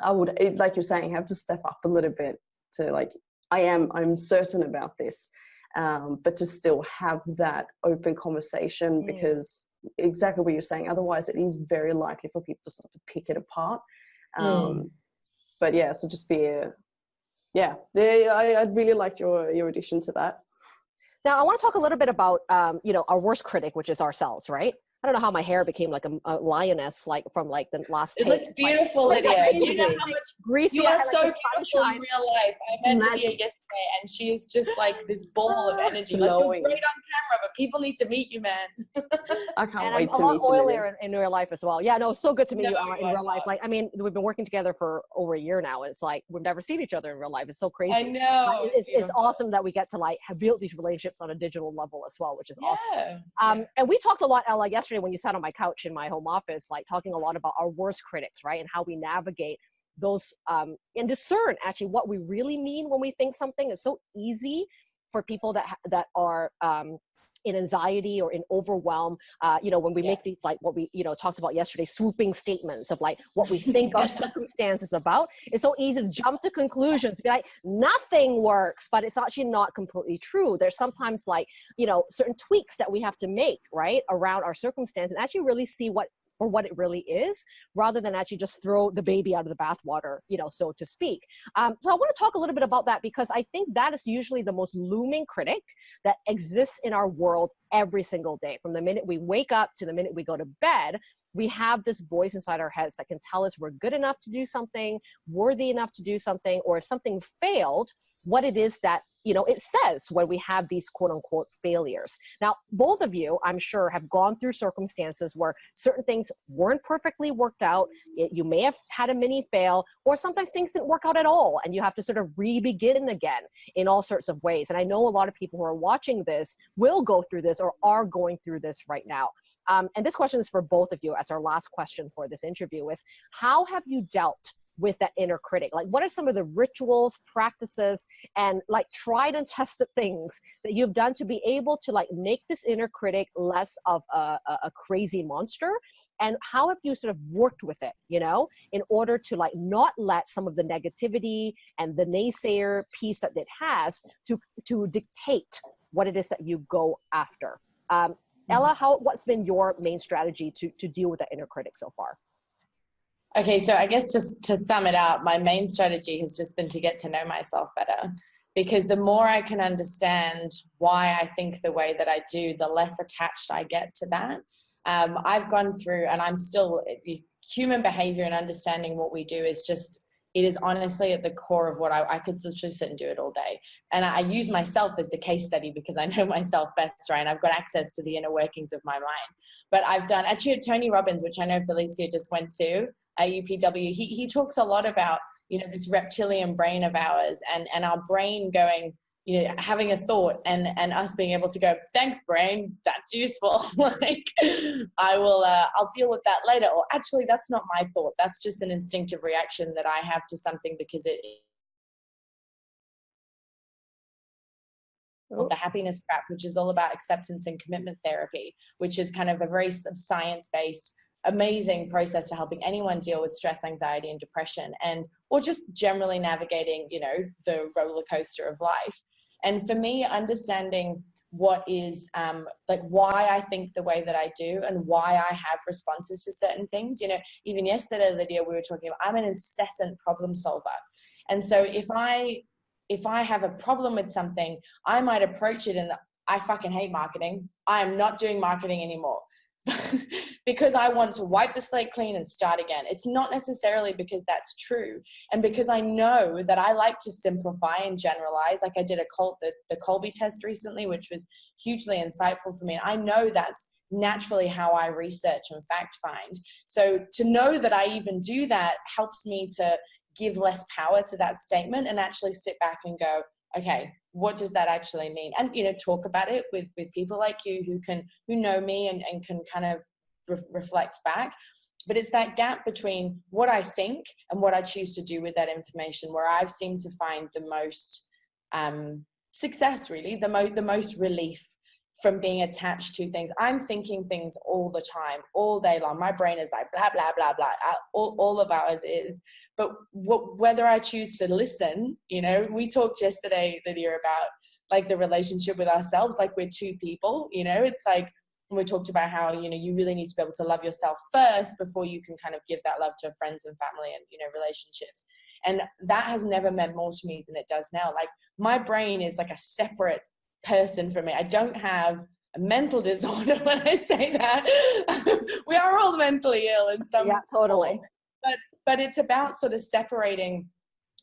I would, like you're saying, have to step up a little bit to like I am. I'm certain about this. Um, but to still have that open conversation mm. because exactly what you're saying. Otherwise, it is very likely for people to start to pick it apart. Um, mm. But yeah, so just be a, yeah, yeah I, I really liked your your addition to that. Now, I want to talk a little bit about, um, you know, our worst critic, which is ourselves, right? I don't know how my hair became like a, a lioness, like from like the last. It looks beautiful, like, Lydia. Do you know how much greasy? You are so like, beautiful in real life. I met Lydia yesterday, and she's just like this ball of *gasps* energy. Like, you're great on camera, but people need to meet you, man. I can't and wait I'm a lot oilier in, in, real life as well. Yeah, no, it's so good to meet no, you uh, in real life. Like, I mean, we've been working together for over a year now. It's like we've never seen each other in real life. It's so crazy. I know. It's, it's, awesome that we get to like have built these relationships on a digital level as well, which is yeah. awesome. Um, yeah. And we talked a lot, Ella, yesterday when you sat on my couch in my home office, like talking a lot about our worst critics, right? And how we navigate those um, and discern actually what we really mean when we think something is so easy for people that that are um, in anxiety or in overwhelm uh, you know when we yeah. make these like what we you know talked about yesterday swooping statements of like what we think our *laughs* circumstances about it's so easy to jump to conclusions be like nothing works but it's actually not completely true there's sometimes like you know certain tweaks that we have to make right around our circumstance and actually really see what for what it really is rather than actually just throw the baby out of the bathwater you know so to speak. Um, so i want to talk a little bit about that because i think that is usually the most looming critic that exists in our world every single day. From the minute we wake up to the minute we go to bed we have this voice inside our heads that can tell us we're good enough to do something worthy enough to do something or if something failed what it is that you know it says when we have these quote unquote failures. Now both of you i'm sure have gone through circumstances where certain things weren't perfectly worked out. It, you may have had a mini fail or sometimes things didn't work out at all and you have to sort of re-begin again in all sorts of ways. And i know a lot of people who are watching this will go through this or are going through this right now. Um, and this question is for both of you as our last question for this interview is how have you dealt with that inner critic? Like, what are some of the rituals, practices, and like tried and tested things that you've done to be able to like make this inner critic less of a, a, crazy monster? And how have you sort of worked with it, you know, in order to like not let some of the negativity and the naysayer piece that it has to to dictate what it is that you go after? Um, Ella, how what's been your main strategy to to deal with that inner critic so far? Okay, so I guess just to sum it up, my main strategy has just been to get to know myself better. Because the more I can understand why I think the way that I do, the less attached I get to that. Um, I've gone through, and I'm still, human behavior and understanding what we do is just it is honestly at the core of what I, I could literally sit and do it all day. And I, I use myself as the case study because I *laughs* know myself best, right? And I've got access to the inner workings of my mind. But I've done, actually Tony Robbins, which I know Felicia just went to, at UPW, he, he talks a lot about, you know, this reptilian brain of ours and, and our brain going, you know having a thought and and us being able to go thanks brain that's useful. *laughs* Like i will uh, i'll deal with that later. Or actually that's not my thought. That's just an instinctive reaction that i have to something because it oh. the happiness trap which is all about acceptance and commitment therapy which is kind of a very science-based amazing process for helping anyone deal with stress anxiety and depression and or just generally navigating you know the roller coaster of life and for me, understanding what is um, like why I think the way that I do and why I have responses to certain things. You know, even yesterday, Lydia, we were talking about I'm an incessant problem solver. And so if I if I have a problem with something, I might approach it and I fucking hate marketing. I am not doing marketing anymore. *laughs* because I want to wipe the slate clean and start again. It's not necessarily because that's true. And because I know that I like to simplify and generalize, like I did a cult, the, the Kolbe test recently, which was hugely insightful for me. I know that's naturally how I research and fact find. So to know that I even do that helps me to give less power to that statement and actually sit back and go, okay, what does that actually mean? And you know talk about it with with people like you who can who know me and, and can kind of re reflect back. But it's that gap between what i think and what i choose to do with that information where i've seemed to find the most um, success really the most the most relief from being attached to things. I'm thinking things all the time all day long. My brain is like blah blah blah blah. All, all of ours is. But whether I choose to listen, you know, we talked yesterday, Lydia, about like the relationship with ourselves, like we're two people, you know, it's like, we talked about how, you know, you really need to be able to love yourself first before you can kind of give that love to friends and family and, you know, relationships. And that has never meant more to me than it does now. Like my brain is like a separate person for me. I don't have a mental *laughs* disorder when I say that. *laughs* we are all mentally ill in some Yeah, totally. Form but but it's about sort of separating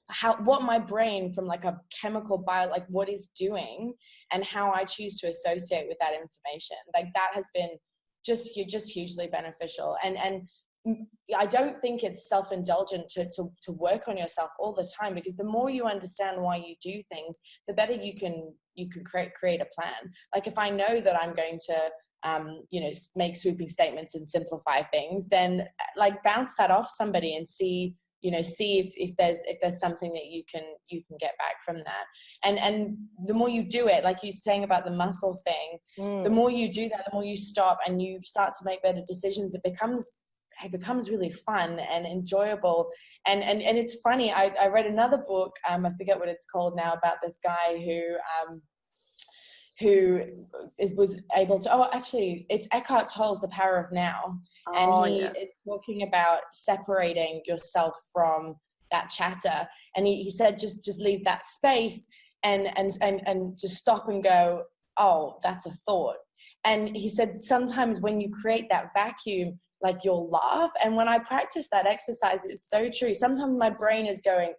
how what my brain from like a chemical bio like what is doing and how i choose to associate with that information like that has been just just hugely beneficial and and I don't think it's self-indulgent to, to, to work on yourself all the time because the more you understand why you do things, the better you can you can create create a plan. Like if I know that I'm going to um, you know, make sweeping statements and simplify things, then uh, like bounce that off somebody and see, you know, see if, if there's if there's something that you can you can get back from that. And and the more you do it, like you're saying about the muscle thing, mm. the more you do that, the more you stop and you start to make better decisions. It becomes it becomes really fun and enjoyable and and, and it's funny I, I read another book um, i forget what it's called now about this guy who um, who is, was able to, oh, actually, it's Eckhart Tolle's The Power of Now. Oh, and he yeah. is talking about separating yourself from that chatter. And he, he said, just, just leave that space and, and, and, and just stop and go, oh, that's a thought. And he said, sometimes when you create that vacuum, like you'll laugh. And when I practice that exercise, it's so true. Sometimes my brain is going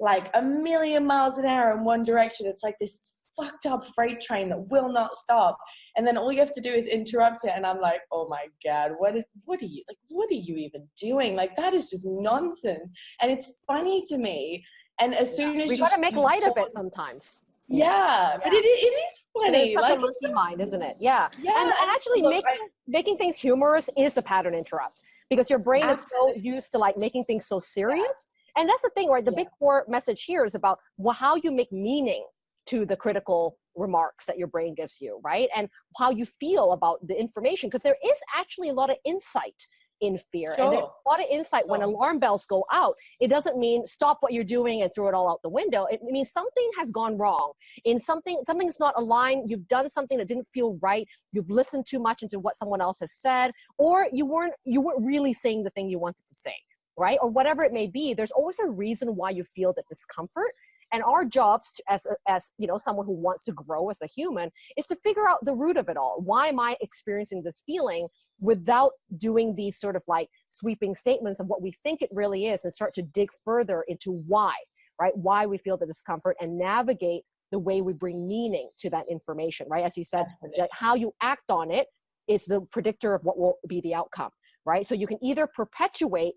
like a million miles an hour in one direction. It's like this fucked up freight train that will not stop. And then all you have to do is interrupt it. And I'm like, oh my God, what, is, what are you, like, what are you even doing? Like, that is just nonsense. And it's funny to me. And as soon as we you gotta make light of it sometimes. Yeah, yeah, but it, it is funny. It is such like, a monkey mind, isn't it? Yeah. yeah and, and actually, look, making, making things humorous is a pattern interrupt because your brain Absolutely. is so used to like making things so serious And that's the thing, right? The Yeah. big core message here is about well, how you make meaning to the critical remarks that your brain gives you, right? And how you feel about the information, because there is actually a lot of insight in fear. And there's a lot of insight when alarm bells go out. It doesn't mean stop what you're doing and throw it all out the window. It means something has gone wrong. In something, something's not aligned. You've done something that didn't feel right. You've listened too much into what someone else has said, or you weren't you weren't really saying the thing you wanted to say, right? Or whatever it may be. There's always a reason why you feel that discomfort and our jobs to, as uh, as you know someone who wants to grow as a human is to figure out the root of it all. Why am i experiencing this feeling without doing these sort of like sweeping statements of what we think it really is and start to dig further into why right? Why we feel the discomfort and navigate the way we bring meaning to that information right? As you said that how you act on it is the predictor of what will be the outcome right? So you can either perpetuate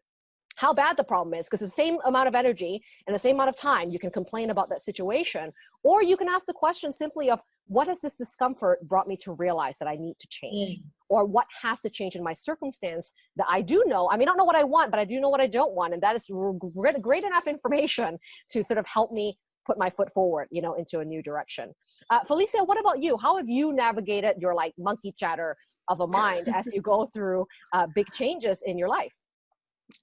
how bad the problem is because the same amount of energy and the same amount of time you can complain about that situation or you can ask the question simply of what has this discomfort brought me to realize that i need to change? Mm. or what has to change in my circumstance that i do know? I may not know what i want but i do know what i don't want and that is great enough information *laughs* to sort of help me put my foot forward you know into a new direction. Uh, felicia what about you? How have you navigated your like monkey chatter of a *laughs* mind as you go through uh, big changes in your life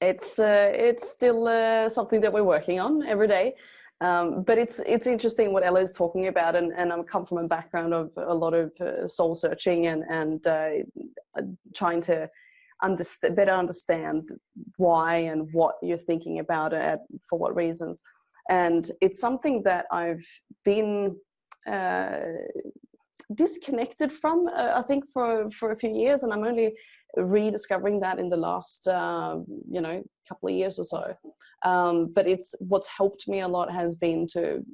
it's uh, it's still uh, something that we're working on every day. Um, but it's it's interesting what Ella is talking about and, and I come from a background of a lot of uh, soul searching and and uh, trying to understand better understand why and what you're thinking about for what reasons. And it's something that I've been uh, disconnected from uh, I think for for a few years and I'm only rediscovering that in the last uh, you know couple of years or so. Um, but it's what's helped me a lot has been to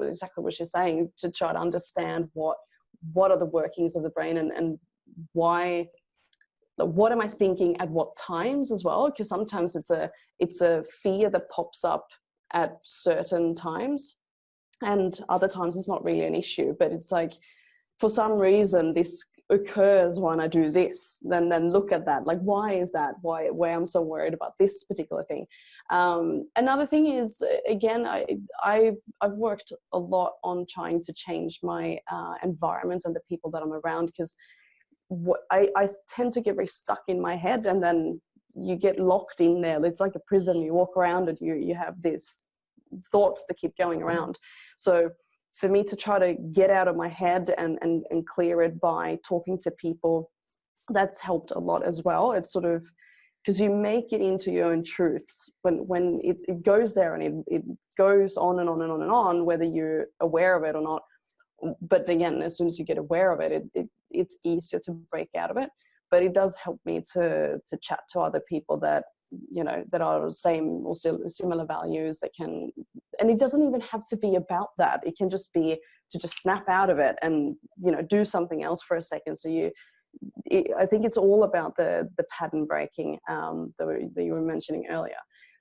exactly what you're saying to try to understand what what are the workings of the brain and, and why what am i thinking at what times as well? Because sometimes it's a it's a fear that pops up at certain times and other times it's not really an issue but it's like for some reason this occurs when I do this, then then look at that. Like, why is that? Why why I'm so worried about this particular thing? Um, another thing is, again, I I I've worked a lot on trying to change my uh, environment and the people that I'm around because what I I tend to get very stuck in my head and then you get locked in there. It's like a prison. You walk around and you you have these thoughts that keep going around. So for me to try to get out of my head and, and, and clear it by talking to people, that's helped a lot as well. It's sort of because you make it into your own truths when when it, it goes there and it, it goes on and on and on and on, whether you're aware of it or not. But again, as soon as you get aware of it, it, it it's easier to break out of it. But it does help me to to chat to other people that you know that are the same or similar values that can and it doesn't even have to be about that. It can just be to just snap out of it and you know do something else for a second. So you it, i think it's all about the the pattern breaking um that, we, that you were mentioning earlier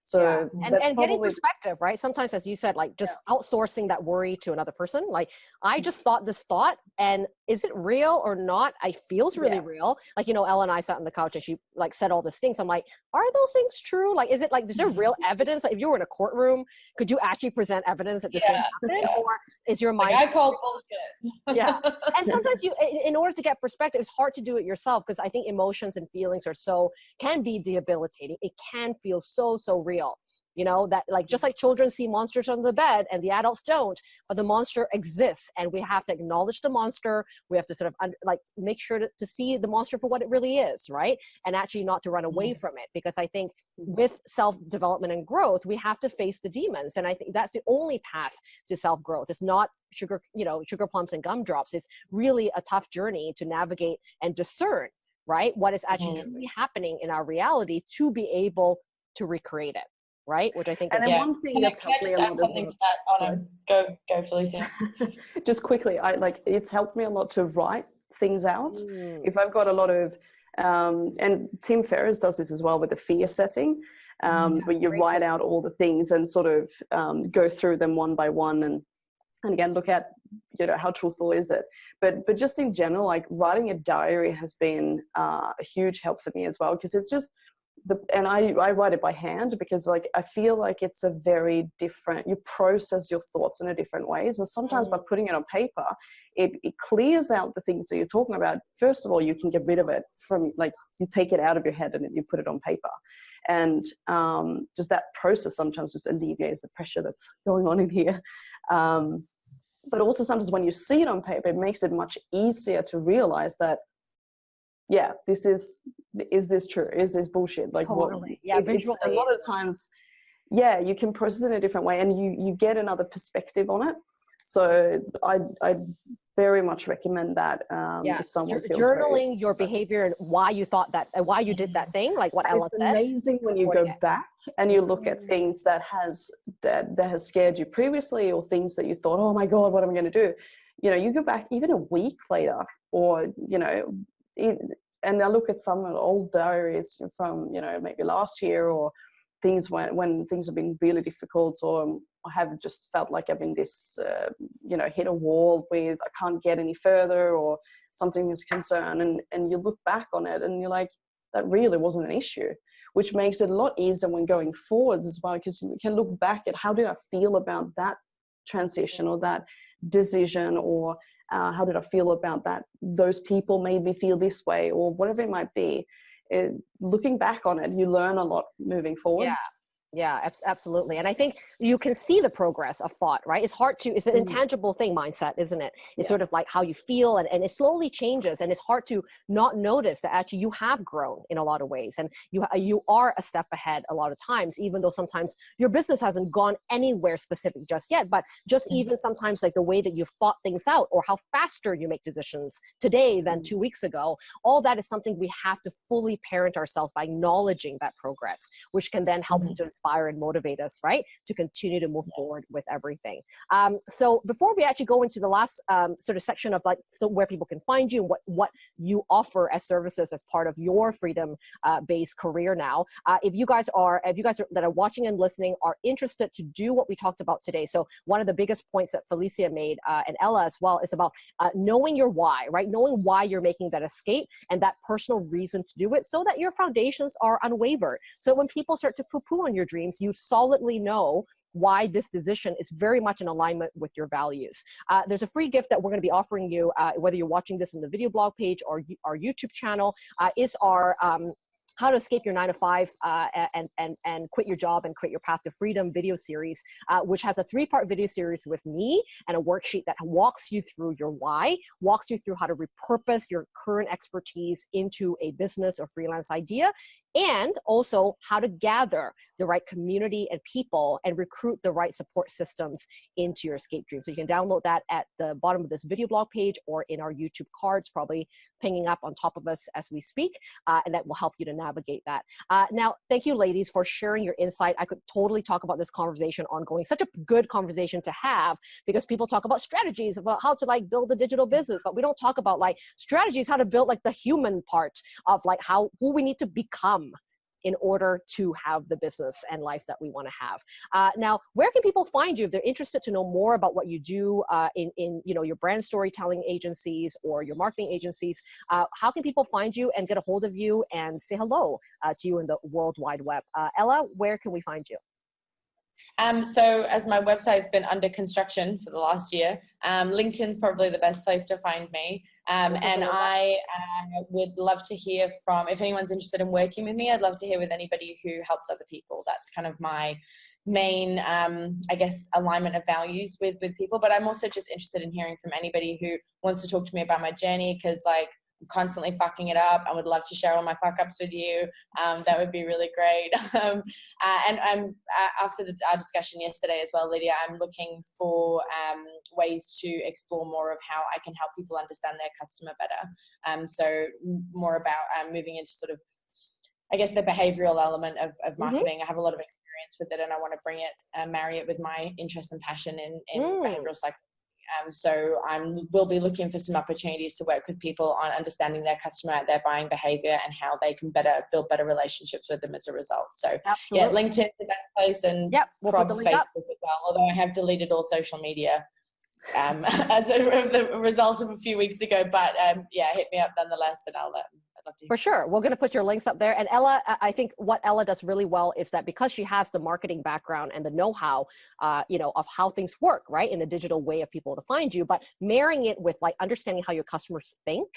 so yeah. and, and getting perspective right sometimes as you said like just outsourcing that worry to another person like i mm-hmm. just thought this thought and is it real or not i feels really Yeah. real like you know ella and i sat on the couch and she like said all these things i'm like are those things true like is it like is there real *laughs* evidence like if you were in a courtroom could you actually present evidence that this thing Yeah, happened yeah. or is your mind Like I call bullshit. Yeah. and *laughs* sometimes you in- in order to get perspective it's hard to do it yourself because i think emotions and feelings are so can be debilitating it can feel so so real you know that like just like children see monsters under the bed and the adults don't but the monster exists and we have to acknowledge the monster. We have to sort of like make sure to, to see the monster for what it really is right? And actually not to run away from it because i think with self development and growth we have to face the demons. And i think that's the only path to self growth it's not sugar you know sugar plums and gumdrops. It's really a tough journey to navigate and discern right what is actually Mhm. truly happening in our reality to be able to recreate it right which i think and is then Yeah. one thing that's helped me a lot as something well to that? Go, go, Felicia. *laughs* just quickly i like it's helped me a lot to write things out Mm, if i've got a lot of um, and tim ferriss does this as well with the fear setting um, Yeah, where you write out all the things and sort of um, go through them one by one and and again look at you know how truthful is it but but just in general like writing a diary has been uh, a huge help for me as well because it's just the, and I, I write it by hand because like I feel like it's a very different you process your thoughts in a different ways. And sometimes mm. by putting it on paper it, it clears out the things that you're talking about. First of all you can get rid of it from like you take it out of your head and you put it on paper. And um, just that process sometimes just alleviates the pressure that's *laughs* going on in here. Um, but also sometimes when you see it on paper it makes it much easier to realize that yeah this is is this true is this bullshit like totally. what yeah it, a lot of times yeah you can process it in a different way and you you get another perspective on it so i i very much recommend that um, yeah. journaling very, your behavior and why you thought that and why you did that thing like what Ella it's said amazing when you go back and you look at mm. things that has that that has scared you previously or things that you thought oh my god what am i going to do you know you go back even a week later or you know it, and I look at some old diaries from you know maybe last year or things when when things have been really difficult or I have just felt like I've been this uh, you know hit a wall with I can't get any further or something is concerned. And and you look back on it and you're like that really wasn't an issue which makes it a lot easier when going forwards as well because you can look back at how did I feel about that transition or that decision or uh, how did I feel about that? Those people made me feel this way, or whatever it might be. It, looking back on it, you learn a lot moving forward. Yeah. Yeah, absolutely. And I think you can see the progress of thought, right? It's hard to, it's an mm-hmm. intangible thing, mindset, isn't it? It's yeah. sort of like how you feel and, and it slowly changes and it's hard to not notice that actually you have grown in a lot of ways and you, you are a step ahead a lot of times, even though sometimes your business hasn't gone anywhere specific just yet, but just mm-hmm. even sometimes like the way that you've thought things out or how faster you make decisions today than mm-hmm. two weeks ago, all that is something we have to fully parent ourselves by acknowledging that progress, which can then help mm-hmm. to inspire and motivate us, right, to continue to move yeah. forward with everything. Um, so before we actually go into the last um, sort of section of like so where people can find you and what what you offer as services as part of your freedom-based uh, career now, uh, if you guys are if you guys are, that are watching and listening are interested to do what we talked about today, so one of the biggest points that Felicia made uh, and Ella as well is about uh, knowing your why, right, knowing why you're making that escape and that personal reason to do it, so that your foundations are unwavered. So when people start to poo-poo on your dreams, you solidly know why this decision is very much in alignment with your values. Uh, there's a free gift that we're going to be offering you, uh, whether you're watching this in the video blog page or our YouTube channel, uh, is our um, how to escape your nine to five uh, and, and, and quit your job and create your path to freedom video series, uh, which has a three part video series with me and a worksheet that walks you through your why, walks you through how to repurpose your current expertise into a business or freelance idea, and also how to gather the right community and people and recruit the right support systems into your escape dream. So you can download that at the bottom of this video blog page or in our YouTube cards, probably pinging up on top of us as we speak, uh, and that will help you to navigate that. Uh, now, thank you ladies for sharing your insight. I could totally talk about this conversation ongoing, such a good conversation to have because people talk about strategies about how to like build a digital business, but we don't talk about like strategies, how to build like the human part of like how, who we need to become in order to have the business and life that we want to have. Uh, now, where can people find you if they're interested to know more about what you do uh, in, in you know, your brand storytelling agencies or your marketing agencies? Uh, how can people find you and get a hold of you and say hello uh, to you in the World Wide Web? Uh, Ella, where can we find you? Um, so as my website's been under construction for the last year, um, LinkedIn's probably the best place to find me. Um, and I uh, would love to hear from, if anyone's interested in working with me, I'd love to hear with anybody who helps other people. That's kind of my main, um, I guess, alignment of values with, with people. But I'm also just interested in hearing from anybody who wants to talk to me about my journey because like I'm constantly fucking it up. I would love to share all my fuck ups with you. Um, that would be really great. *laughs* um, uh, and I'm uh, after the, our discussion yesterday as well, Lydia. I'm looking for um, ways to explore more of how I can help people understand their customer better. Um, so more about um, moving into sort of I guess the behavioral element of, of mm-hmm. marketing. Mm-hmm. I have a lot of experience with it and I want to bring it, uh, marry it with my interest and passion in, in mm. behavioral psychology um, so I will be looking for some opportunities to work with people on understanding their customer, at their buying behavior, and how they can better build better relationships with them as a result. So Absolutely. yeah, LinkedIn's the best place, and yep, we'll Facebook up. as well. Although I have deleted all social media um, *laughs* as a, the result of a few weeks ago, but um, yeah, hit me up nonetheless, and I'll um, For sure. We're going to put your links up there. And Ella, I think what Ella does really well is that because she has the marketing background and the know-how, uh, you know, of how things work, right, in a digital way of people to find you, but marrying it with like understanding how your customers think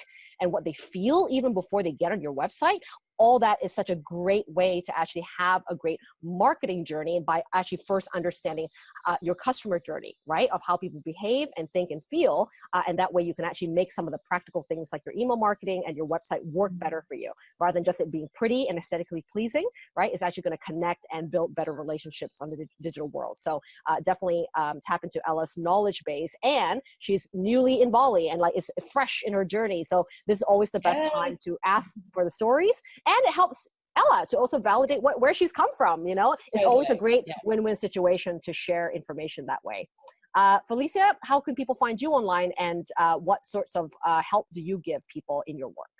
and what they feel even before they get on your website, all that is such a great way to actually have a great marketing journey by actually first understanding uh, your customer journey, right? Of how people behave and think and feel. Uh, and that way you can actually make some of the practical things like your email marketing and your website work mm-hmm. better for you rather than just it being pretty and aesthetically pleasing, right? It's actually going to connect and build better relationships on the digital world. So uh, definitely um, tap into Ella's knowledge base. And she's newly in Bali and like is fresh in her journey. So this is always the best time to ask for the stories and it helps Ella to also validate what, where she's come from. You know, it's always a great win-win situation to share information that way. Uh, Felicia, how can people find you online and uh, what sorts of uh, help do you give people in your work?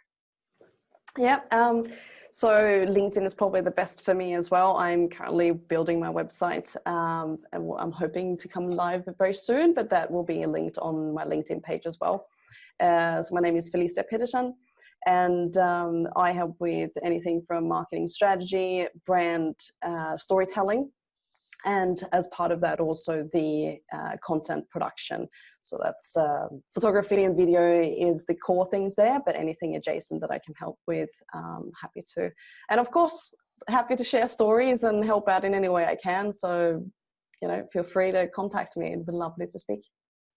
Yeah, um, so LinkedIn is probably the best for me as well. I'm currently building my website um, and I'm hoping to come live very soon, but that will be linked on my LinkedIn page as well. Uh, so my name is Felicia Peterson and um, I help with anything from marketing strategy, brand uh, storytelling, and as part of that also the uh, content production. So that's uh, photography and video is the core things there, but anything adjacent that I can help with, um, happy to. And of course, happy to share stories and help out in any way I can. So, you know, feel free to contact me. It'd be lovely to speak.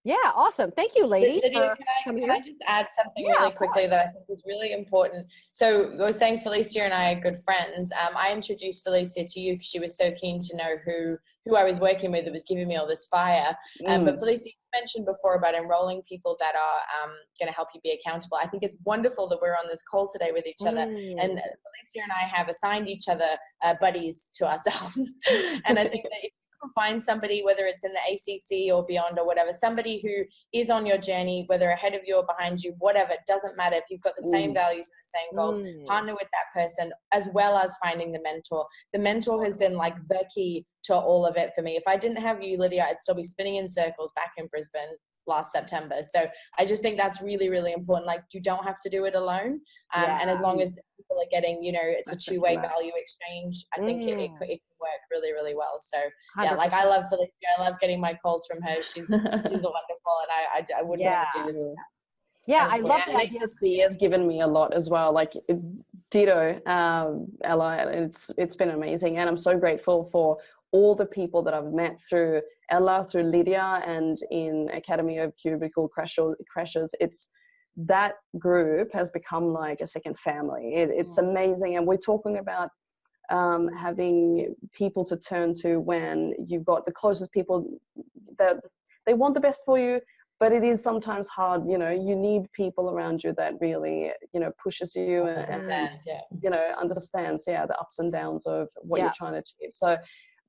Yeah, awesome. Thank you, ladies. Lydia, can, I, can I, just add something yeah, really quickly that I think is really important? So I was saying Felicia and I are good friends. Um, I introduced Felicia to you because she was so keen to know who who I was working with that was giving me all this fire. Um, mm. But Felicia, you mentioned before about enrolling people that are um, going to help you be accountable. I think it's wonderful that we're on this call today with each other. Mm. And Felicia and I have assigned each other uh, buddies to ourselves. *laughs* and I think that find somebody, whether it's in the ACC or beyond or whatever, somebody who is on your journey, whether ahead of you or behind you, whatever, it doesn't matter. If you've got the same mm. values and the same goals, mm. partner with that person as well as finding the mentor. The mentor has been like the key to all of it for me. If I didn't have you, Lydia, I'd still be spinning in circles back in Brisbane last September. So I just think that's really, really important. Like you don't have to do it alone. Um, yeah. And as long as people are getting, you know, it's a two way value exchange, I think mm. it, it, mm. it, can work really, really well. So yeah, 100%. like I love Felicia. I love getting my calls from her. She's, she's *laughs* wonderful. And I, I, I wouldn't yeah. do this without yeah, I love yeah, the idea. has given me a lot as well. Like ditto, um, Ella. It's it's been amazing, and I'm so grateful for all the people that I've met through Ella, through Lydia, and in Academy of Cubicle Crashers, it's that group has become like a second family. It, it's mm. amazing, and we're talking about um, having people to turn to when you've got the closest people that they want the best for you but it is sometimes hard you know you need people around you that really you know pushes you and, and yeah. you know understands yeah the ups and downs of what yeah. you're trying to achieve so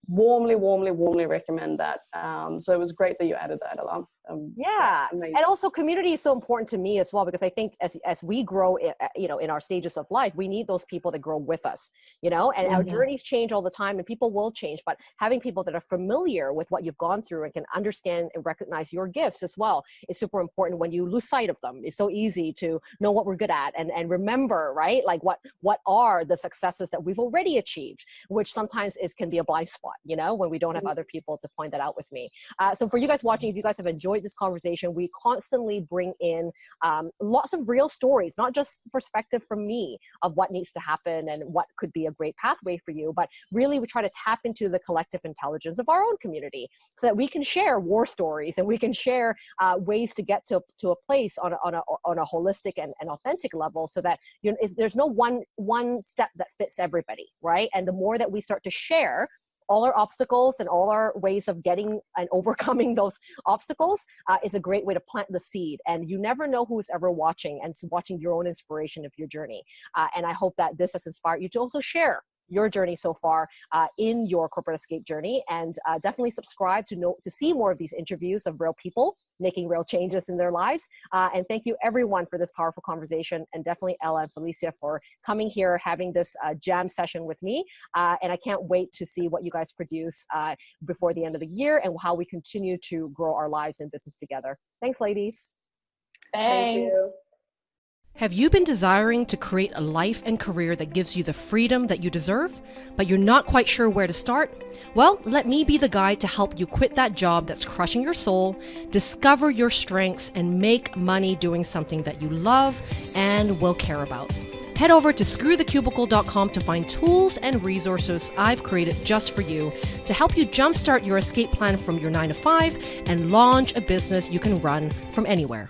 warmly, warmly, warmly recommend that. Um, so it was great that you added that along. Um, yeah, and also community is so important to me as well because I think as as we grow, eh, eh, you know, in our stages of life, we need those people that grow with us, you know. And mm-hmm. our journeys change all the time, and people will change. But having people that are familiar with what you've gone through and can understand and recognize your gifts as well is super important. When you lose sight of them, it's so easy to know what we're good at and and remember, right? Like what what are the successes that we've already achieved, which sometimes is can be a blind spot, you know, when we don't have mm-hmm. other people to point that out with me. Uh, so for you guys watching, if you guys have enjoyed enjoyed this conversation. We constantly bring in um, lots of real stories, not just perspective from me of what needs to happen and what could be a great pathway for you, but really we try to tap into the collective intelligence of our own community so that we can share war stories and we can share uh, ways to get to, to a place on a, on a, on a holistic and, and authentic level so that you know, there's no one, one step that fits everybody, right? And the more that we start to share all our obstacles and all our ways of getting and *laughs* overcoming those obstacles uh, is a great way to plant the seed. And you never know who's ever watching and watching your own inspiration of your journey. Uh, and I hope that this has inspired you to also share your journey so far uh, in your corporate escape journey and uh, definitely subscribe to know to see more of these interviews of real people making real changes in their lives. Uh, and thank you everyone for this powerful conversation and definitely ella and felicia for coming here having this uh, jam session with me. Uh, and i can't wait to see what you guys produce uh, before the end of the year and how we continue to grow our lives and business together. Thanks ladies. Thanks. Thank Have you been desiring to create a life and career that gives you the freedom that you deserve, but you're not quite sure where to start? Well, let me be the guide to help you quit that job that's crushing your soul, discover your strengths, and make money doing something that you love and will care about. Head over to screwthecubicle.com to find tools and resources I've created just for you to help you jumpstart your escape plan from your 9 to 5 and launch a business you can run from anywhere.